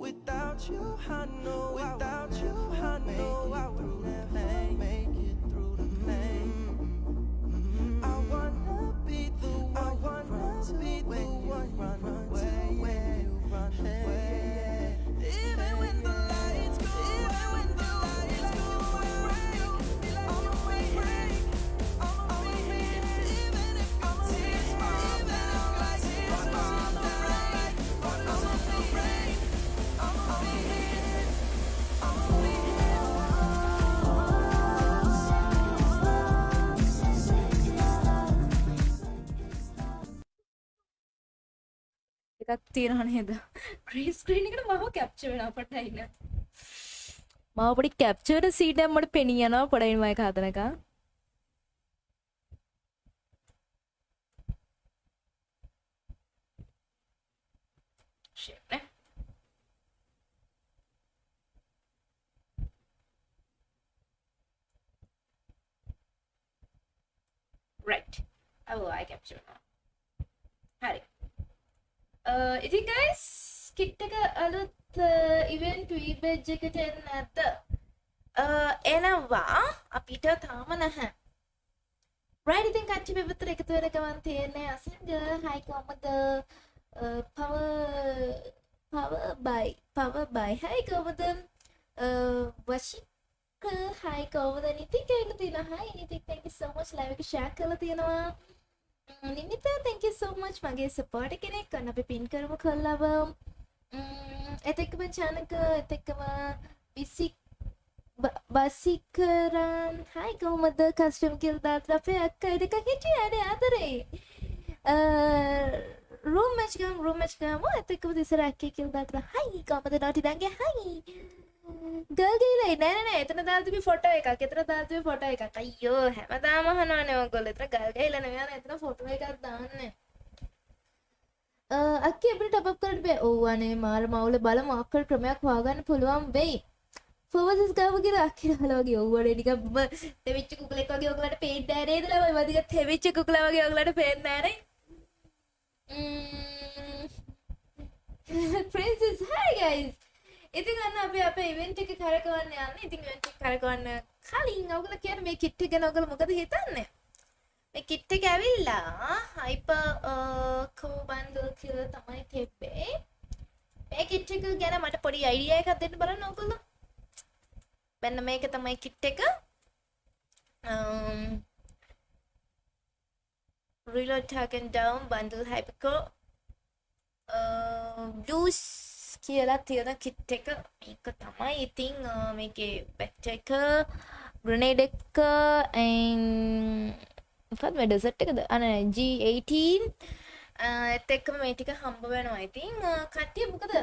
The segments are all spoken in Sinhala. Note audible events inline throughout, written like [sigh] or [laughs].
Without you, I එකක් තියෙනවා නේද ග්‍රීන් ස්ක්‍රීන් එකට මම කැප්චර් වෙනවා පටයින මාව පොඩි කැප්චර් සීට් එකක් මට පෙනී යනවා පොඩයින් මම ඒක හදනකම් shit නේ right. අව ආයි කැප්චර් වෙනවා හරි ඉතින් ගයිස් කිට්ටක අලුත් ඉවෙන්ට් වීබෙජ් එකට එන්න ඇත එනවා අපිට තාම නැහැ රයිඩ් ඉතින් කච්චි පෙපතර එකතු වෙන ගමන් තියෙන්නේ අසංග හයි කොහමද පව පව බයි පව බයි හයි කොහමද වශික හයි කොහමද නිතික එකතු තියෙන හයි නිතික් thank you so much live එක share කරලා තියෙනවා Mm, නිමිත thank you so much. මගේ support කෙනෙක් අන්න අපි පින් කරමු කල්ලව. Mm, එතෙක්කම චානක එතෙක්කම විසික් බසිකරන් හයි කොහොමද කස්ටම් කිල් දාත් අපේ අක්කයි දෙක හිටිය. අඩ අතරේ රූම් මච්ගම් රූම් මච්ගම එතෙක්කම තිසර අක්කේ කිල් දාතර. හයි කොමද නොටි දගේ හයි ගල්ගීලයි නෑනෑ එතන දාතිබි ෆොට එකක්. එතන දාතිබි ෆොට එකක්. අයියෝ හැමදාම අහනවානේ ඔයගොල්ලෝ. එතන ගල්ගීලා නෙවෙයි. එතන ෆොටෝ එකක් දාන්න. අක්කි අපිට ටොප් අප් කරන්න බෑ. ඔව් අනේ මාර මවුල බලමු. අක්කල් ක්‍රමයක් හොයාගන්න පුළුවන් වෙයි. ෆෝවර්සස් ගාව කියලා අක්කි හලෝ වගේ ඔව්වනේ නිකන් තෙවිච්ච කුකුලෙක් වගේ ඔයගලට පේන්නේ නැහැ නේද? ළමයි වදික තෙවිච්ච කුකුලා වගේ ඔයගලට පේන්නේ නැහැ නේ. [laughs] princess hi guys. ඉතින් අන්න අපි අපේ ඉවෙන්ට් එක කරකවන්න යන්නේ. ඉතින් ඉවෙන්ට් එක කරකවන්න කලින් ඔයගොල්ලෝ කියන්නේ මේ කිට් එක ගැන ඔයගොල්ලෝ මොකද හිතන්නේ? මේ කිට් එක ඇවිල්ලා හයිපර් කෝ බන්ඩල් කියලා තමයි තිබ්බේ. මේ කිට් එක ගැන මට පොඩි අයිඩියා එකක් දෙන්න බලන්න ඔයගොල්ලෝ. මෙන්න මේක තමයි කිට් එක. um reload tag and down bundle hypercore uh, blues කියලා තියෙන කිට් එක මේක තමයි ඉතින් මේකේ බැක්ට එක ග්‍රනේඩ් එක මොකක්ද මේ ඩෙසර්ට් එකද අන G18 එත් එක්කම මේ ටික හම්බ වෙනවා ඉතින් කට්ටිය මොකද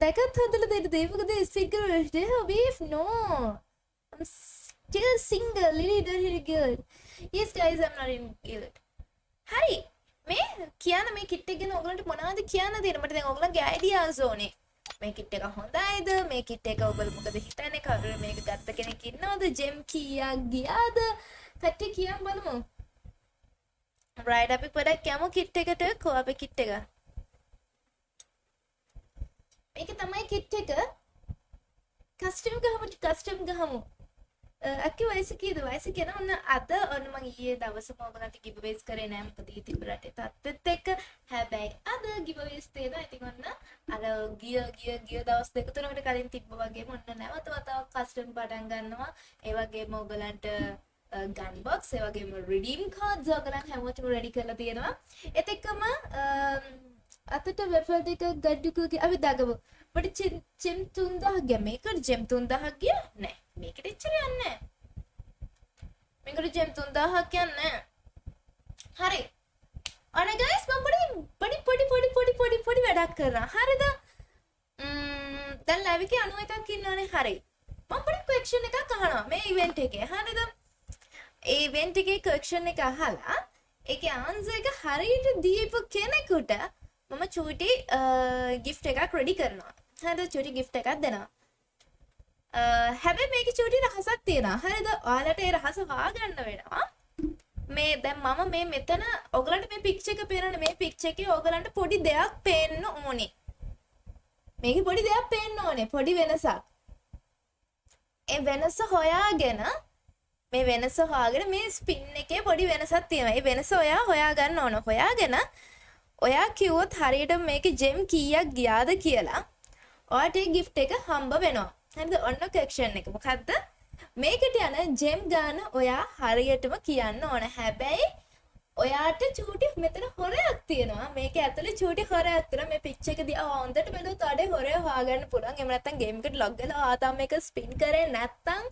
දැකත් හදලා දෙන්න දේ මොකද ස්පීකර් වලට beef no. I'm still single Lily don't hit a girl. Yes guys I'm not in guild හරි මේ කියන මේ කිට් එක ගැන ඔයගලන්ට මොනවද කියන්න තියෙන්නේ? මට දැන් ඔයගලන්ගේ අයිඩියාස් ඕනේ. මේ කිට් එක හොඳයිද? මේ කිට් එක ඔයගොල්ලෝ මොකද හිතන්නේ? කවුරු මේක ගත්ත කෙනෙක් ඉන්නවද? ජෙම් කීයක් ගියාද? කට්ටිය කියන් බලමු. රයිට් අපි පොඩක් යමු කිට් එකට. කො අපේ කිට් එක? මේක තමයි කිට් එක. Custom ගහමු custom ගහමු. අක්කි වයස කීද වයස කියන ඔන්න අද ඔන්න මං ඊයේ දවසම ඔයගලන්ට ගිව්වේස් කරේ නෑ මොකද ඊ තිබ්බ රටේ තත්ත්වෙත් එක්ක හැබැයි අද ගිව්වේස් තියෙනවා ඉතින් ඔන්න අර ගිය ගිය ගිය දවස් දෙක තුනකට කලින් තිබ්බ වගේම ඔන්න නැවත වතාවක් කස්ටම් පටන් ගන්නවා ඒ වගේම ඔයගලන්ට ගන් බොක්ස් ඒ වගේම රිඩීම් කාඩ්ස් ඔයගලන් හැමෝටම රෙඩි කරලා තියෙනවා ඒත් එක්කම අතට වෙෆල් දෙක ගඩ්ඩුකගේ අපි දගමු මට චෙම් තුන්දහ ගිය. මේකට ජෙම් තුන්දහක් ගිය නෑ මේකට එච්චර යන්නේ මේකට ජෙම් තුන්දාහක් යන්නේ හරි. අනේ ගයිස් මම පොඩි පොඩි පොඩි පොඩි පොඩි පොඩි වැඩක් කරනවා. හරිද? දැන් ලැබි එකේ 91ක් ඉන්නවනේ. හරි. මම පොඩි ක්වෙස්චන් එකක් අහනවා මේ ඉවෙන්ට් එකේ. හරිද? ඒ ඉවෙන්ට් එකේ ක්වෙස්චන් එක අහලා ඒකේ ආන්සර් එක හරියට දීපු කෙනෙකුට මම චූටි ගිෆ්ට් එකක් රෙඩි කරනවා. හරිද? චූටි ගිෆ්ට් එකක් දෙනවා. හැබැයි මේක චූටි රහසක් තියෙනවා. හරිද? ඔයාලට ඒ රහස හොයාගන්න වෙනවා. මේ දැන් මම මේ මෙතන ඔයගලන්ට මේ පික්චර් එක පේනවනේ. මේ පික්චර් එකේ ඔයගලන්ට පොඩි දෙයක් පේන්න ඕනේ. මේකේ පොඩි දෙයක් පේන්න ඕනේ. පොඩි වෙනසක්. ඒ වෙනස හොයාගෙන මේ වෙනස හොයාගෙන මේ ස්පින් එකේ පොඩි වෙනසක් තියෙනවා. ඒ වෙනස ඔයා හොයාගන්න ඕන. හොයාගෙන ඔයා කිව්වොත් හරියට මේකේ ජෙම් කීයක් ගියාද කියලා ඔයාට ඒ ගිෆ්ට් එක හම්බ වෙනවා. හරිද? ඔන්න කැක්ෂන් එක. මොකක්ද මේකට යන ජෙම් ගාන ඔයා හරියටම කියන්න ඕන. හැබැයි ඔයාට චූටි මෙතන හොරයක් තියෙනවා. මේක ඇතුලේ චූටි හොරයක් තියෙනවා. මේ පිච් එක දිහා හොඳට බැලුවොත් අඩේ හොරය හොයාගන්න පුළුවන්. එහෙම නැත්නම් ගේම් එකට ලොග් වෙලා ආතාම මේක ස්පින් කරේ නැත්නම්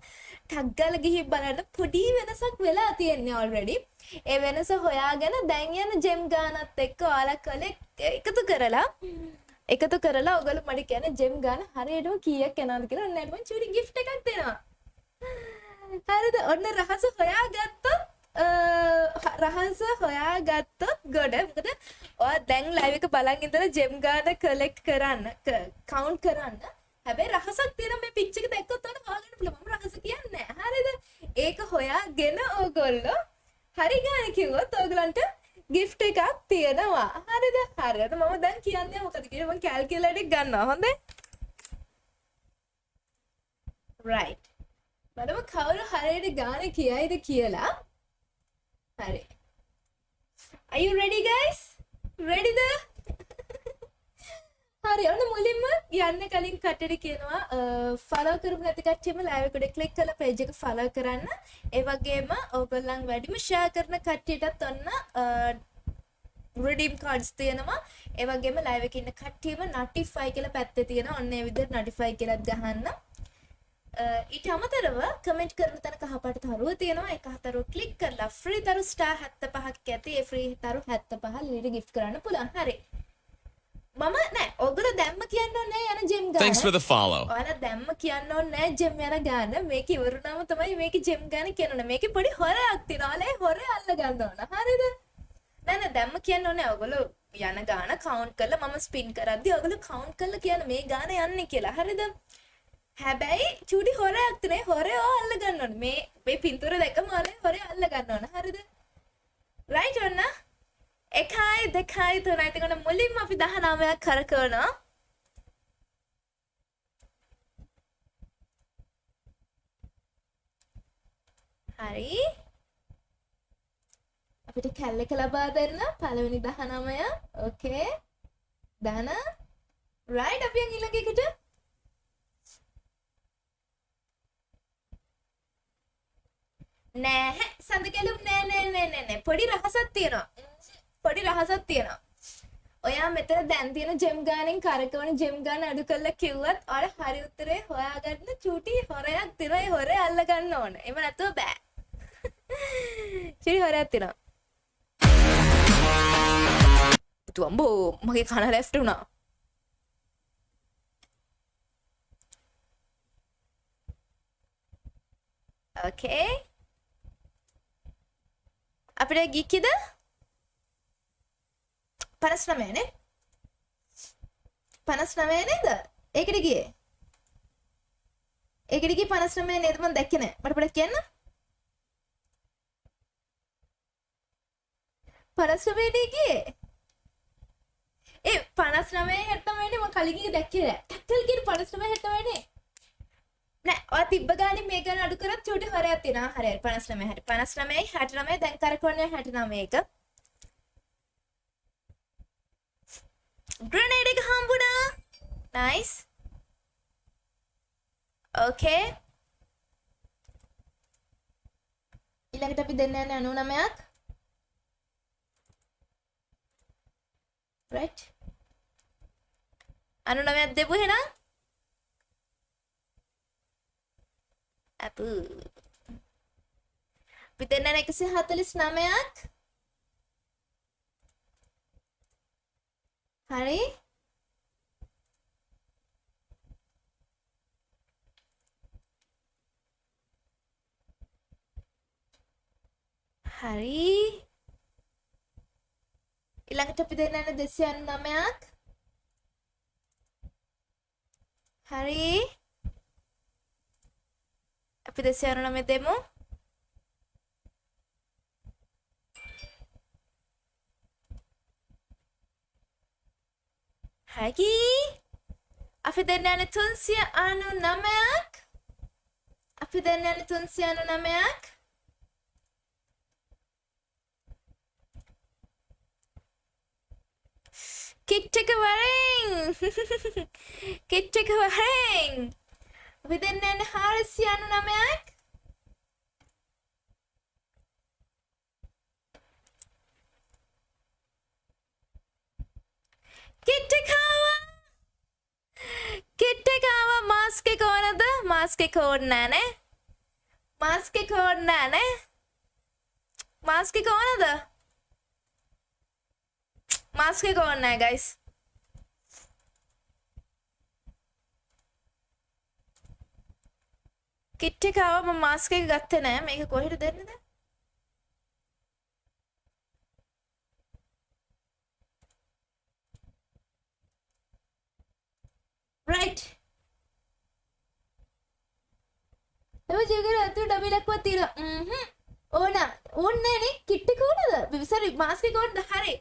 ටග් ගාලා ගිහින් බලන්න පොඩි වෙනසක් වෙලා තියෙන්නේ ඔල්රෙඩි ඒ වෙනස හොයාගෙන දැන් යන ජෙම් ගානත් එක්ක ඔයාලා කලේ එකතු කරලා එකතු කරලා ඔගොල්ලෝ මට කියන ජෙම් ගන්න හරියටම කීයක් යනවද කියලා ඔන්න මම චූටි ගිෆ්ට් එකක් දෙනවා. හරිද? ඔන්න රහස හොයාගත්තොත් රහස හොයාගත්තොත් ගොඩ. මොකද ඔයා දැන් ලයිව් එක බලන් ඉඳලා ජෙම් ගාන කලෙක්ට් කරන්න කවුන්ට් කරන්න. හැබැයි රහසක් තියෙන මේ පිච් එක දැක්කොත් ඔයාලට හොයාගන්න පුළුවන්. මම රහස කියන්නේ නැහැ. හරිද? ඒක හොයාගෙන ඕගොල්ලෝ හරි ගාන කිව්වොත් ඕගලන්ට ගිෆ්ට් එකක් තියෙනවා. හරිද? හරියට මම දැන් කියන්නේ මොකද කියලා මම කැල්කියුලේටර් එක ගන්නවා. හොඳේ? Right. බලමු කවුරු හරියට ගාන කියයිද කියලා? හරි. Are you ready guys? Ready ද? හරි ඔන්න මුලින්ම යන්න කලින් කටට කියනවා ෆලෝ කරපු නැති කට්ටියම ලයිව් එකට ක්ලික් කරලා පේජ් එක ෆලෝ කරන්න. ඒ වගේම ඕගොල්ලන් වැඩිම ෂෙයා කරන කට්ටියටත් ඔන්න රිඩීම් කාඩ්ස් තියෙනවා. ඒ වගේම ලයිව් එකේ ඉන්න කට්ටියම notify කියලා පැත්තේ තියෙනවා. ඔන්න ඒ විදිහට notify කියලාත් ගහන්න. ඊට අමතරව කමෙන්ට් කරන තැන කහපාට තරුව තියෙනවා ඒ කහතරුව ක්ලික් කරලා ෆ්‍රී තරු ස්ටාර් 75ක් ඇති ඒ ෆ්‍රී තරු 75 ලිලි ගිෆ්ට් කරන්න පුළුවන් හරි මම නෑ ඔගොල්ලෝ දැම්ම කියන්න ඕනේ යන ජෙම් ගාන. Thanks for the follow. ඔයාලා දැම්ම කියන්න ඕනේ ජෙම් යන ගාන. මේක ඉවරුනම තමයි මේක ජෙම් ගාන කියන්න මේකේ පොඩි හොරයක් තියෙනවා. ඔයාලා හොරේ අල්ල ගන්න ඕන. හරිද? නෑ නෑ දැම්ම කියන්න ඕනේ ඔයගොල්ලෝ යන ගාන කවුන්ට් කරලා මම ස්පින් කරද්දි ඔයගොල්ලෝ කවුන්ට් කරලා කියන මේ ගාන යන්නේ කියලා. හරිද? හැබැයි චූටි හොරයක් තියෙනේ. හොරේ ඔය අල්ල ගන්න ඕනේ. මේ මේ පින්තූර දැක්කම ඔයාලා හොරේ අල්ල ගන්න ඕන. හරිද? රයිට් ඔන්න එකයි දෙකයි තුනයි. තිකොට මුලින්ම අපි දහ නාමයක් කරකවනවා. හරි. අපිට කැල්ල එක ලබා දෙන්න. පළවෙනි දහ නමය ඕකේ දන රයිට් අපි ඊළඟ එකට. නෑ. සඳ කැලුම් නෑ නෑ නෑ නෑ. පොඩි රහසක් තියෙනවා. පොඩි රහසක් තියෙනවා. ඔයා මෙතන දැන් තියෙන ජෙම් ගානෙන් කරකවන ජෙම් ගාන අඩු කරලා කිව්වත් ඔයාලා හරි උත්තරේ හොයාගන්න චූටි හොරයක් තියෙනවා. ඒ හොරේ අල්ල ගන්න ඕන. එහෙම නැතුව බෑ. [laughs] චූටි හොරයක් තියෙනවා. තුඹෝ මගේ කන ලෙෆ්ට් වුණා. ඕකේ. අපිට ගික්කිද? පනස් නමයනේ පනස් නමය නේද? ඒකට ගියේ. ඒකට ගියේ පනස් නමය නේද මම දැක්කේ නෑ. මට පොඩ්ඩක් කියන්න. පනස් නමයනේ ගියේ. ඒ පනස් නමය හැත්තමයිනේ මම කලින් ගියේ දැක්කේ නෑ. ටක්කල් කියන පනස් නමය හැත්තමයිනේ නෑ ඔය තිබ්බ ගානේ මේ ගාන අඩු කරත් චූටි හරයක් තියෙනවා. හරි 59 හැටි 59යි 69යි දැන් කරකවන්නේ 69 එක. ග්‍රනේඩ් එක හම්බුණා. නයිස් ඕකේ ඊළඟට අපි දෙන්න යන්නේ 99ක් right. 99ක් දෙපු එහෙනම් අපු අපි දෙන්න යන 149ක්. හරි. හරි. ඊළඟට අපි දෙන්න යන 299ක් හරි. අපි 299 දෙමු. හැකි? අපි දෙන්න යන්නේ 399ක් අපි දෙන්න යන්නේ 399ක් කිට් එක වරෙන්. [laughs] කිට් එක වරෙන්. අපි දෙන්න යන්නේ 499ක් කිට් එක ආවා කිට් එක ආවා මාස්ක් එක ඕනද? මාස්ක් එක ඕනේ නෑ නේ. මාස්ක් එක ඕනේ නෑ නේ. මාස්ක් එක ඕනද? මාස්ක් එක ඕනේ නෑ ගයිස් කිට් එක ආවා මම මාස්ක් එක ගත්තේ නෑ. මේක කොහෙට දෙන්නද? Right. එම ජීගර ඇතු ඩබිලක්ව තිර ඕන ඕන්නනේ කිට්ට කෝනද විසරි මාස්ක කෝන්ද හරි.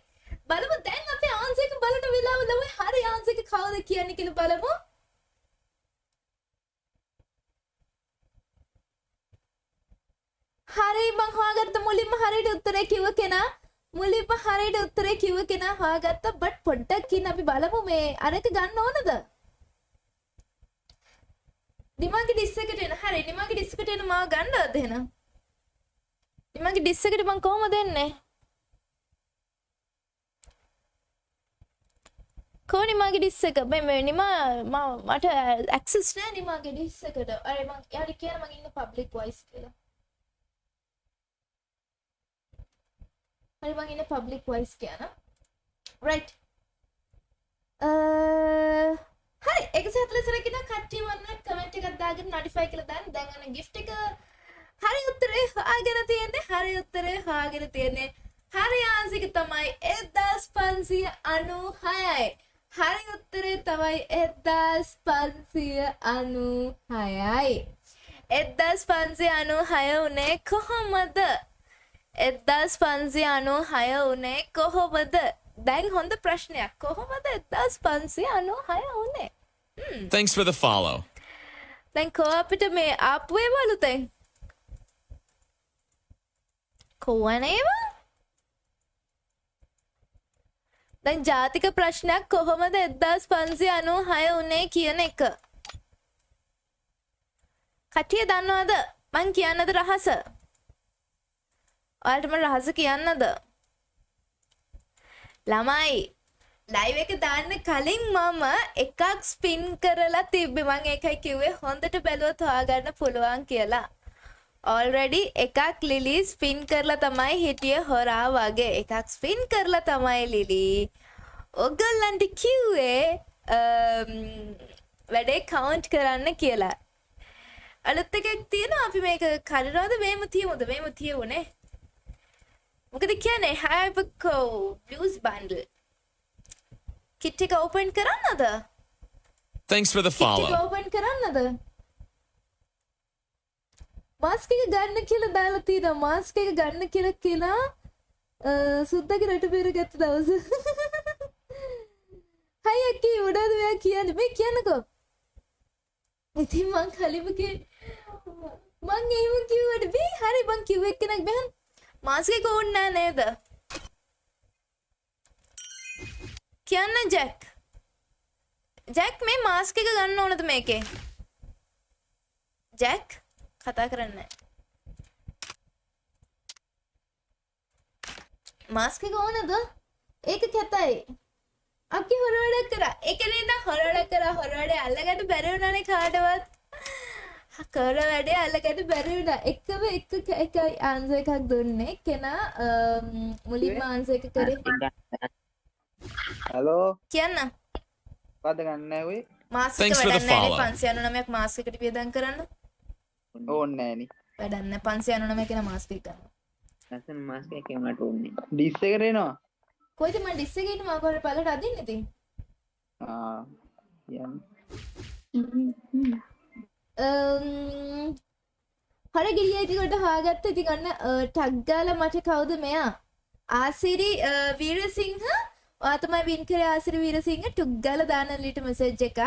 බලමු. දැන් අපේ ආන්සේක බලට වෙලාව ලම හරි ආන්සේක කවද කියන්නේ කියල බලමු. හරි මං හොයාගත්ත මුලින්ම හරියට උත්තරේ කිව්ව කෙනා. මුලින්ම හරියට උත්තරේ කිව්ව කෙනා හොයාගත්ත. බට් පොඩ්ඩක් කියන්න අපි බලමු මේ. අරක ගන්න ඕනද? නිමගේ ඩිස් එකට එන. හරි නිමගේ ඩිස් එකට එන මාව ගන්නවද එහෙනම්? නිමගේ ඩිස් එකට මං කොහොමද එන්නේ? කෝ නිමගේ ඩිස් එක? මේ මේ නිමා මම මට ඇක්සස් නෑ නිමගේ ඩිස් එකට. අර මං යාට කියන මං ඉන්න පබ්ලික් වොයිස් කියලා. හරි මං ඉන්න පබ්ලික් වොයිස් කියන. රයිට් හරි එක සතලසරකින කට්ටිය වන්න කමෙන්ට් එකක් දාගෙන නොටිෆයි කියලා දාන්න. දැන් අන්න gift එක හරි උත්තරේ හොයාගෙන තියෙන්නේ හරි උත්තරේ හොයාගෙන තියෙන්නේ. හරි ආන්සික තමයි 1596යි හරි උත්තරේ තමයි 1596යි 1596 උනේ කොහොමද? 1596 උනේ කොහොමද? දැන් හොඳ ප්‍රශ්නයක්. කොහොමද 1596 උනේ Thanks for the follow. දැන් කෝ අපිට මේ ආපු ඒවා අලුතෙන් කොවන ඒවා? දැන් ජාතික ප්‍රශ්නයක් කොහොමද 1596 උනේ කියන එක? කටිය දන්නවද? මං කියන්නද රහස? ඔයාලටම රහස කියන්නද ළමයි ලයිව් එක දාන්න කලින් මම එකක් ස්පින් කරලා තිබ්බේ. මං ඒකයි කිව්වේ හොඳට බැලුවොත් හොයාගන්න පුළුවන් කියලා. ඔල්රෙඩි එකක් ලිලි ස්පින් කරලා තමයි හිටිය හොරා වගේ. එකක් ස්පින් කරලා තමයි ලිලි ඔගල්ලන්ට කිව්වේ um, වැඩේ කවුන්ට් කරන්න කියලා. අලුත් එකක් තියෙනවා. අපි මේක කඩනවද? මේම තියමුද මේම තියවුනේ මොකද කියන්නේ හැබකෝ බ්ලස් බන්ඩල් කිට් එක ඕපන් කරන්නද? Thanks for the follow. Open කරන්නද? මාස්ක එක ගන්න කියලා දාලා තියෙනවා. මාස්ක එක ගන්න කියලා කියලා සුද්දගේ රට පෙර ගත්ත දවස. [laughs] හයි අක්කී උඩාද මෙයා කියන්නේ? මේ කියන්නකෝ. ඉතින් මං කලිම කිය මං එහෙම කිව්වට බේ හරි මං කිව්ව එක්කෙනෙක් බෑන් මාස්ක එක ඕනේ නෑ නේද කියන්න ජැක් ජැක් මේ මාස්ක එක ගන්න ඕනද මේකේ ජැක් කතා කරන්න මාස්ක එක ඕනද ඒක කැතයි අපි හොර වැඩක් කරා ඒක නේද හොර වැඩ කරා හොර වැඩේ අල්ලගන්න බැරි වුණානේ කාටවත් කර වැඩේ අල්ලගන්න බැරි වුණා. එකම එක එක ආන්සර් එකක් දුන්නේ. කෙනා මුලින්ම ආන්සර් එක කරේ. හලෝ කියන්න. පද ගන්න ඇවේ මාස්ක the වැඩන්න follow. පන්සිය අනුනමයක් මාස්කට වියදන් කරන්න. ඕන්න ෑනි. වැඩන්න පන්සිය අනුනම කෙන මාස්ක කරන්න ලස්සන මාස්ක එක මට ඕන්නේ ඩිස්ස කරනවා කොයිද ම ඩිස්සගෙන මාකට පලට අදින්න ඉති යන්න Um, හරි ගිරිය ඉතිකොට හාගත්ත ඉති ගන්න ටක්ගාල මට කවුද මෙයා? ආසිරි වීරසිංහ. ආතමයි වින් කර ආසිරි වීරසිංහ. ටුක්ගල දානලිට මෙසෙජ් එකක්.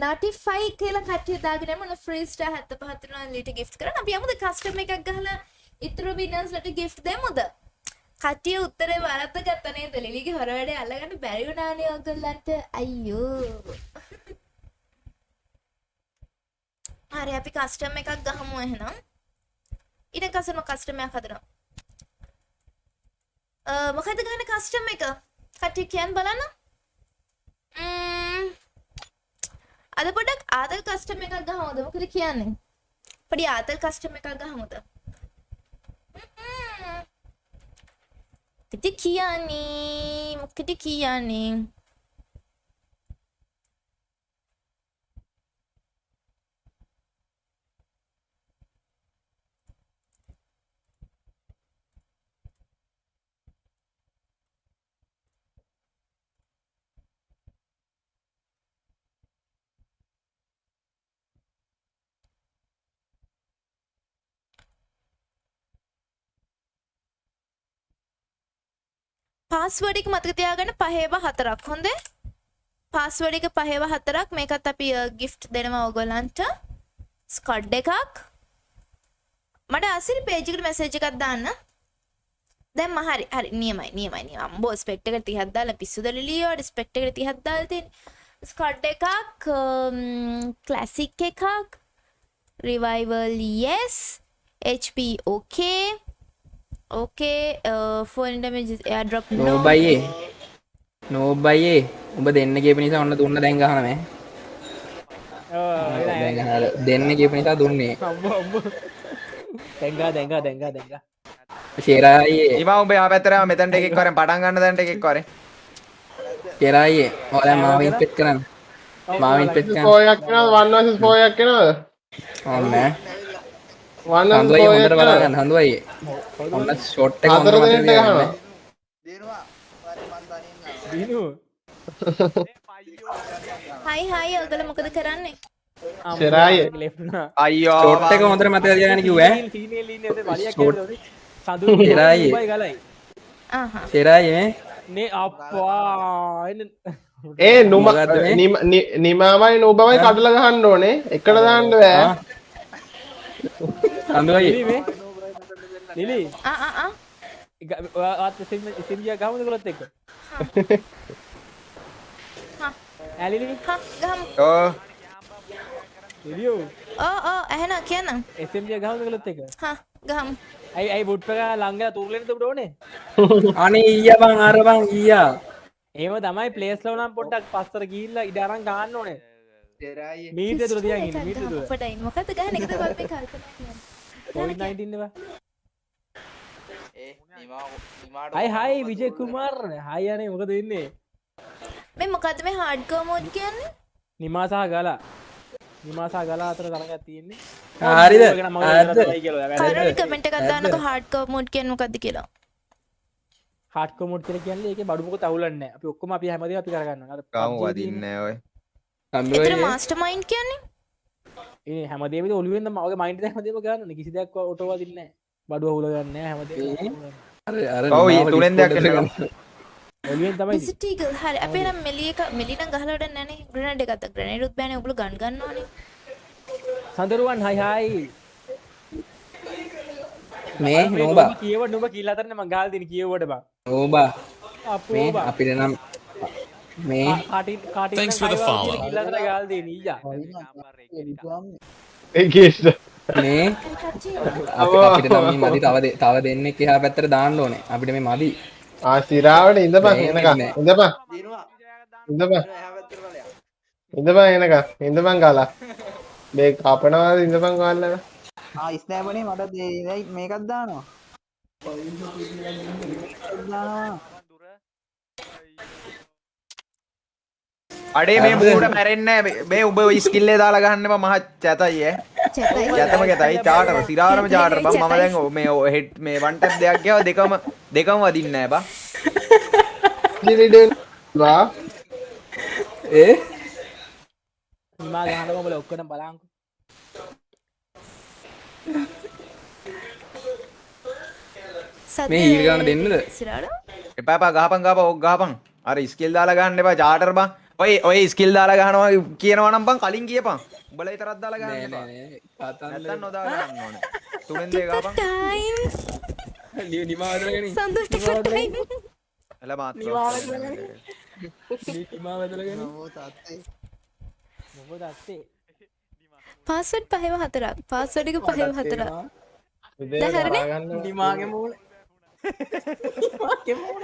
නටිෆයි කියලා කටිය දාගෙන මොන ෆ්‍රීස්ට හැත්ත පහතුන ලිට ගිෆ් කරන අපි අමුද කස්ටම එකක් ගහලා ඉතුරු විනස්ලට ගිෆ් දෙමුද? කටිය උත්තරේ වරත්ත ගත්තනේ දෙලිගේ හොරවැඩ අල්ලගන්න බැරිවුණානය ඔගොල්ලන්ට අයියෝ. හරි අපි කස්ටම් එකක් ගහමු එහෙනම්. ඉන කසම කස්ටමයක් හදනවා මොකද ගහන කස්ටම් එක? කට්ටිය කියන්න බලන්න. ම්ම්, අද පොඩක් ආතල් කස්ටම එකක් ගහමුද? මොකද කියන්නේ? පොඩි ආතල් කස්ටම එකක් ගහමුද? ඉති කියන්නේ මොකද කියන්නේ? පාස්වර්ඩ් එක මතක තියාගන්න පහේව හතරක්. හොඳේ? පාස්වර්ඩ් එක පහේව හතරක්. මේකත් අපි uh, ගිෆ්ට් දෙනවා ඔයගොල්ලන්ට. ස්කඩ් එකක්. මට අසිරි පේජ් එකට මැසේජ් එකක් දාන්න. දැන් මම හරි හරි නියමයි නියමයි නියමයි. අම්බෝ ස්පෙක්ට් එකට 30ක් දාලා පිස්සුද ලිලියෝ ස්පෙක්ට් එකට 30ක් දාලා තියෙන. ස්කඩ් එකක් um, ක්ලාසික් එකක්. Revival yes. HP okay. Okay phone damage is airdrop. No. නෝබයියේ. නෝබයියේ. උඹ දෙන්න කියප නිසා ඔන්න දුන්න දැන් ගහන මේ. දැන් ගහලා දෙන්න කියප නිසා දුන්නේ. දැංගා දැංගා දැංගා දැංගා ශේරායේ ඉම උඹ යා පැත්තරම මෙතැන්ට එකක් කරෙන් පටන් ගන්න දැන්ට එකක් කරේ ශේරායේ ඔයා මාවින් පෙත් කරන්න. මාවින් පෙත් පෝයක් කෙනවද වන් වර්සස් පෝයක් කෙනවද ඔන්න හඳුවයි හොඳට බලාගන්න. හඳුවයි. ඔන්න ෂොට් එක හොඳට. දීනු හයි හයි ඔයගොල්ලෝ මොකද කරන්නේ? සෙරාය. අයියෝ. ෂොට් එක හොඳට මතක තියාගන්න කිව්වා? [laughs] ආහා. ශේරායේ නේ? අප්පා. ඒ නුම නිමාමයි නුබමයි කඩල ගහන්න ඕනේ. එකට දාන්න බෑ හඳුවයි නිලි මේ. නිලි ආ ආ ආ. ඔයාත් සිම්ිය ගහමද කොලොත් එක්ක? ඇලිලි හා ගහමු. ඕ නිලියෝ ඕ ඕ ඇහෙන කියන්න. එසම්ිය ගහමද කොලොත් එක හා ගහමු. ඇයි ඇයි බුට්පක ලංගල තුරලෙනට ෝනේ අනේ ඊයා බං අර බං ඊයා. ඒම තමයි පලේස් ලවනම් පොඩ්ඩක් පස්සර ගිල්ල ඉඩරන් ගන්න ඕනේ. මීට තුර තියන් ඉන්න මීට තුර පටයි මොකද ගහන එකද මම මේ කල්පනා කියන්නේ 19 හයි විජය කුමාර්. හයි අනේ මොකද වෙන්නේ? මේ මොකද්ද මේ හાર્ඩ්කෝර් මෝඩ් කියන්නේ? නිමාසා ගලා. නිමාසා ගලා අතර තරගයක් තියෙන්නේ. හරිද? කවුරුහරි කමෙන්ට් එකක් දාන්නකෝ හાર્ඩ්කෝර් මෝඩ් කියන්නේ මොකද්ද කියලා. හාට් කොමෝඩ් කියලා කියන්නේ ඒකේ බඩු මොකද අවුලන්නේ නැහැ. අපි ඔක්කොම අපි හැමදේම අපි කරගන්නවා. අර PUBG වදින්නේ ඔය. හඳුවයි මාස්ටර් මයින්ඩ් කියන්නේ ඒ ඔළුවෙන් තමයි මගේ මයින්ඩ් එක හැමදේම ගන්නනේ. කිසි දෙයක් ඔටෝ වදින්නේ නැහැ. බඩු අවුල ගන්න නිමාව තුනෙන් ගන්න. ඊගල් හරි අපේ නම් මෙලි එක මෙලි නම් ගහලා වැඩක් නැනේ ග්‍රනේඩ් එකක් අත ග්‍රනේඩ් උත් බෑනේ ඔගොල්ලෝ ගන් ගන්නවනේ සඳරුවන් හයි හයි. මේ නෝබා කියව නුඹ කියලා අතරනේ මං ගහලා දෙන කියවට බං. නෝබා අපෝ. අපිට නම් මේ Thanks for the follow. කියලා අතර ගහලා දෙන ඊයා. ඒකේෂ්ට මේ අප අපිට නම් මේ මදි තව තව දෙන්නෙක් එහා පැත්තට දාන්න ඕනේ අපිට මේ මදි ආසිරාවට ඉඳපන් මේ එනක නෑ. ඉඳපන් ඉඳපන් ඉඳපන් එනක ඉඳපන් ගාලා මේ කපනවාද ඉඳපන් ගාල්ලන ආ ස්නෑපනේ මට දේ- මේකක් දානවා දානවා අඩේ මේ මූට මැරෙන්න මේ උඹ ස්කිල්ලේ දාලා ගන්න එපා මහ චතයි ඈ. චතම ගෙතයි චාටර සිරාරම චාටර බං මම දැන් ඔ- මේ හෙඩ් මේ වන් ටැප් දෙයක් ගියාව දෙකම දෙකම වදින්නේ නැහැ බං. දිරිඩෙන් වා ඒ? නිමා ගහනකො උඹලා ඔක්කොම බලංකෝ. මේ හීල් ගන්න දෙන්නද? එපා එපා. ගහපන් ගහපන්. ඕක ගහපන්. අර ස්කිල් දාලා ගන්න එපා. චාටර් බං ඔය ඔය ස්කිල් දාලා ගහනවා කියනවා නම් බං කලින් කියපන් උඹලා විතරක් දාලා නෑ ගන්න එපා. නෑ නෑ. නැත්තම් නොදා ගන්න ඕනේ. තුනෙන් දෙක ගහපන් ටයිම් [laughs] නිමාවදලගෙන සන්තෝෂ්ට ටයිම් [laughs] එල මාත් නිමාවදලගෙන මොකද [laughs] අත්තේ. පාස්වඩ් පහව හතරක්. පාස්වඩ් එක පහව හතරක්. උදේ දැන් හරිනේ? දරා ගන්න. නිමාගේ මූල නිමාගේ මූල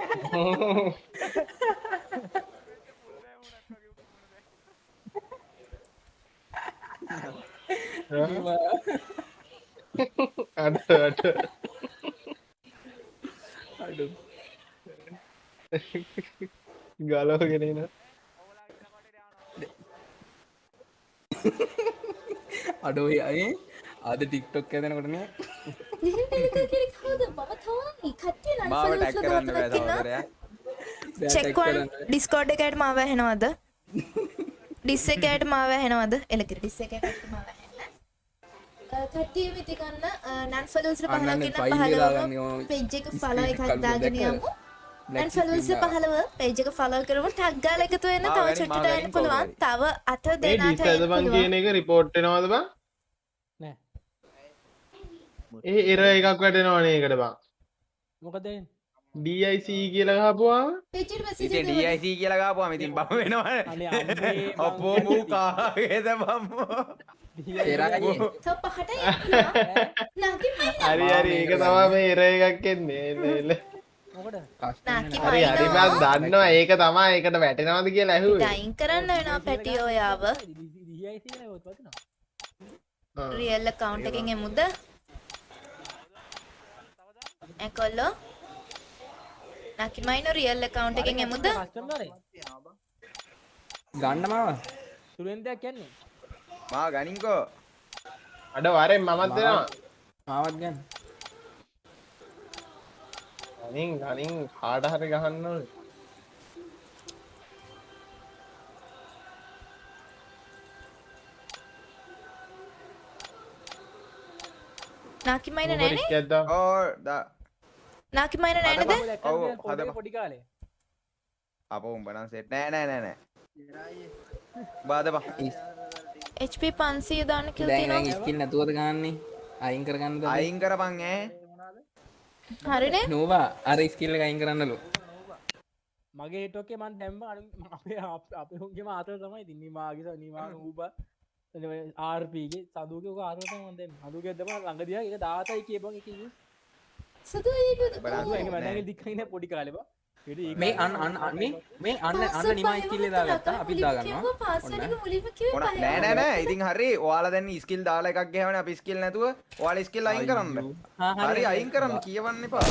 අඩ අඩ අඩු ගලෝගෙනන අඩෝ අය අද ටික්ටොක් ඇදනකොටන චෙක්වන් ඩිස්කෝඩ් එකට මාව ඇහෙනවද ඩිස් එකයට මාව ඇහෙනවද? එලකිර ඩිස් එකට මාව කට්ටිය විතිකන්න නන් ෆලල්ස අන්නන්න පහලකින්න ෆයිල් දාගන්න පහලව පෙජ් එක ෆලෝ එකක් දාගෙන? යමු. නන් දාගන්න. පහලව පේජ් එක ෆලෝ කරමු. ටැග් ගාලා එකතු වෙන්න තව චුට්ටට එන්න පුළුවන්. තව ඒ දෙනාට එන්න පුළුවන්. කියන එක රිපෝට් එනවද බං? නෑ. ඒ එර එකක් වැටෙනවනේ එකට බං. මොකද DIC කියලා ගහපුවාම? පේජ් එකට මැසේජ් ඉතින් එක DIC කියලා ගාපුවාම ඉතින් බම අම්මේ අපෝ මූ කාගේද බම්මෝ? හරි හරි. ඒක තමා මේ එර එකක් එන්නේ. එන්න එන්න. මොකද නාකි හරි හරි. මන් දන්නවා ඒක තමා ඒකට වැටෙනවද කියලා ඇහුවේ. ඩයින් කරන්න වෙනවා පැටි ඔයාව. දියයි කියලා ඔත් වදිනවා ආ. රියල් account එකෙන් එමුද? ඇකොල්ලෝ නකිමයින රියල් account එකෙන් එමුද? ගන්න මාව සුරෙන්දයක් කියන්නේ මා ගනින්කෝ. අඩ වරෙන් මමත් දෙනවා. මාවත් ගන්න. ගනින් ගනින්. කාට හරි ගහන්න ඕනේ. නාකිමයින නෑනේ ඕ දා නාකිමයින නෑනද ඔව්, පොඩි කාලේ. අපෝ උඹ නම් සෙට් නෑ නෑ නෑ නෑ. බාදපන් HP 500 දාන්න කියලා දැන් දැන් තියෙනවා ස්කිල් නැතුවද ගන්නේ අයින් කරගන්නද? අයින් කරපන් ඈ. හරිනේ නෝවා අර ස්කිල් එක අයින් කරන්නලු. මගේ හිටෝකේ මන් දැම්ම. අපේ අප- හුන්ගේම ආතර තමයි ඉතින්. නිමාගිස නිමා ඌබ. ආර්පගේ සදුක ආරත ොද හදුක දම ළඟදිය එක දාතයි කියබන් එක සතු වැඩ දික්කන පොඩි කාලබ මේ අන්න අන්න අන්න මේ මේ අන්න අන්න නිමා ස්කිල් දාගත්තා. අපි දාගන්නවා. පාස්වර්ඩ් එක මුලින්ම ඕන කිව්වේ නෑ නෑ නෑ. ඉතින් හරි ඔයාලා දැන් ස්කිල් දාලා එකක් ගහවනේ. අපි ස්කිල් නැතුව ඔයාලා ස්කිල් අයින් කරන්න. හරි අයින් කරන්න. කියවන්න එපා.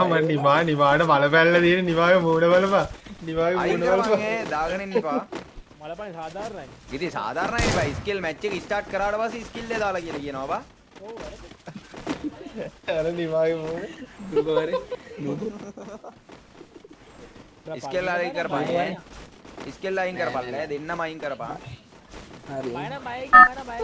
මම නිමා නිමාට මල පැල්ල තියෙන නිවාගේ මූඩ බලපා මූඩ කරපන් බලපා දාගෙන ඉන්න එපා. මලපන සාධාරණයි. ඉතින් සාධාරණයි බයි. ස්කිල් මැච් එක ස්ටාර්ට් කරාට පස්සේ ස්කිල් දාලා කියලා කියනවා බා අර නිවාගේ මූඩ දුකවරේ ස්කිල් අයින් කරපන් ඈ ස්කිල් අයින් කරපන් ඈ දෙන්නම අයින් කරපන් හරි මන බය බය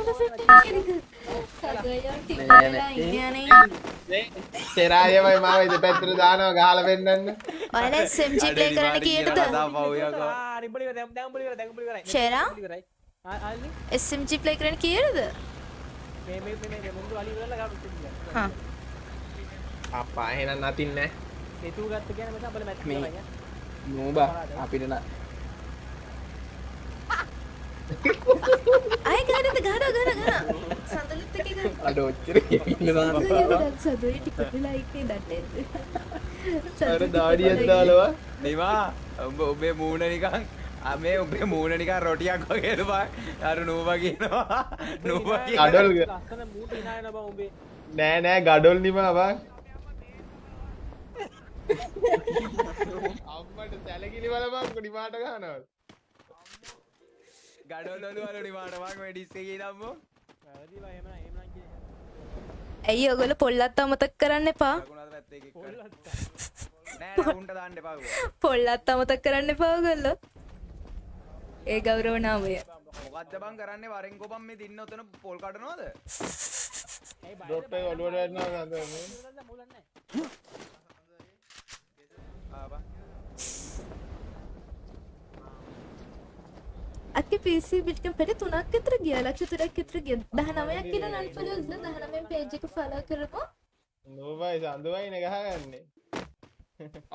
සෙරායමයි මාව ඉත පැත්තර දානවා ගහල පෙන්න්න ඔයාලා SMG play කරන්න කීයටද රිබලි දැම්බලි දැම්බලි කර ෂෙරා කරයි SMG play කරන්න කීයටද මුදු අලි වෙලා ගම හා අපා එහෙනම් නතින්න ඒතු ගත්ත කියන මත බල මැත් මේ නෝබා අපිට න- අය ගානද ගාන ගාන ගාන සඳලුත් එක ගාන අඩ ඔච්චර ඉන්න දාන්න සදුවේ ටිකට ලයික්නේ දට්ට අර දාඩියක් දාලවා නිවා උඹ ඔබේ මූුණ නිකං අමේ උබේ මූුණ නිකා රොටියක් වගේද බා අර නූවා කියනවා නූවා කියන අඩොල් බ නෑ නෑ ගඩොල් නිමාවා අම්මට සැලකිලි බලබං නිමාට ගනවල් ගඩොල්ලොලු වල නිවාටමක් වැඩිස්සගේ දම්මෝ වැරදි එම එම ඇයි ඔගොල පොල්ලත් අමතක් කරන්න එපා? නෑ උන්ට දාන්න එපා පොල්ලත් අමතක් කරන්න එපා ඔගොල්ලෝ ඒ ගෞරව නාමය. මොකක්ද බං කරන්නේ? වරෙන් කොපම් මේ දින්න ඔතන පොල් කටනවාද ඩොට් එක ඔලුවට වැටෙනවා නේද? අක්කේ PC බිට්කම් පෙට තුනක් විතර ගියා ලක්ෂ තුනක් විතර ගියා. 19ක් කියන අන්ෆලෝස්ද 19 page එක follow කරපුවා නෝබයි සඳුවයින ගහගන්නේ.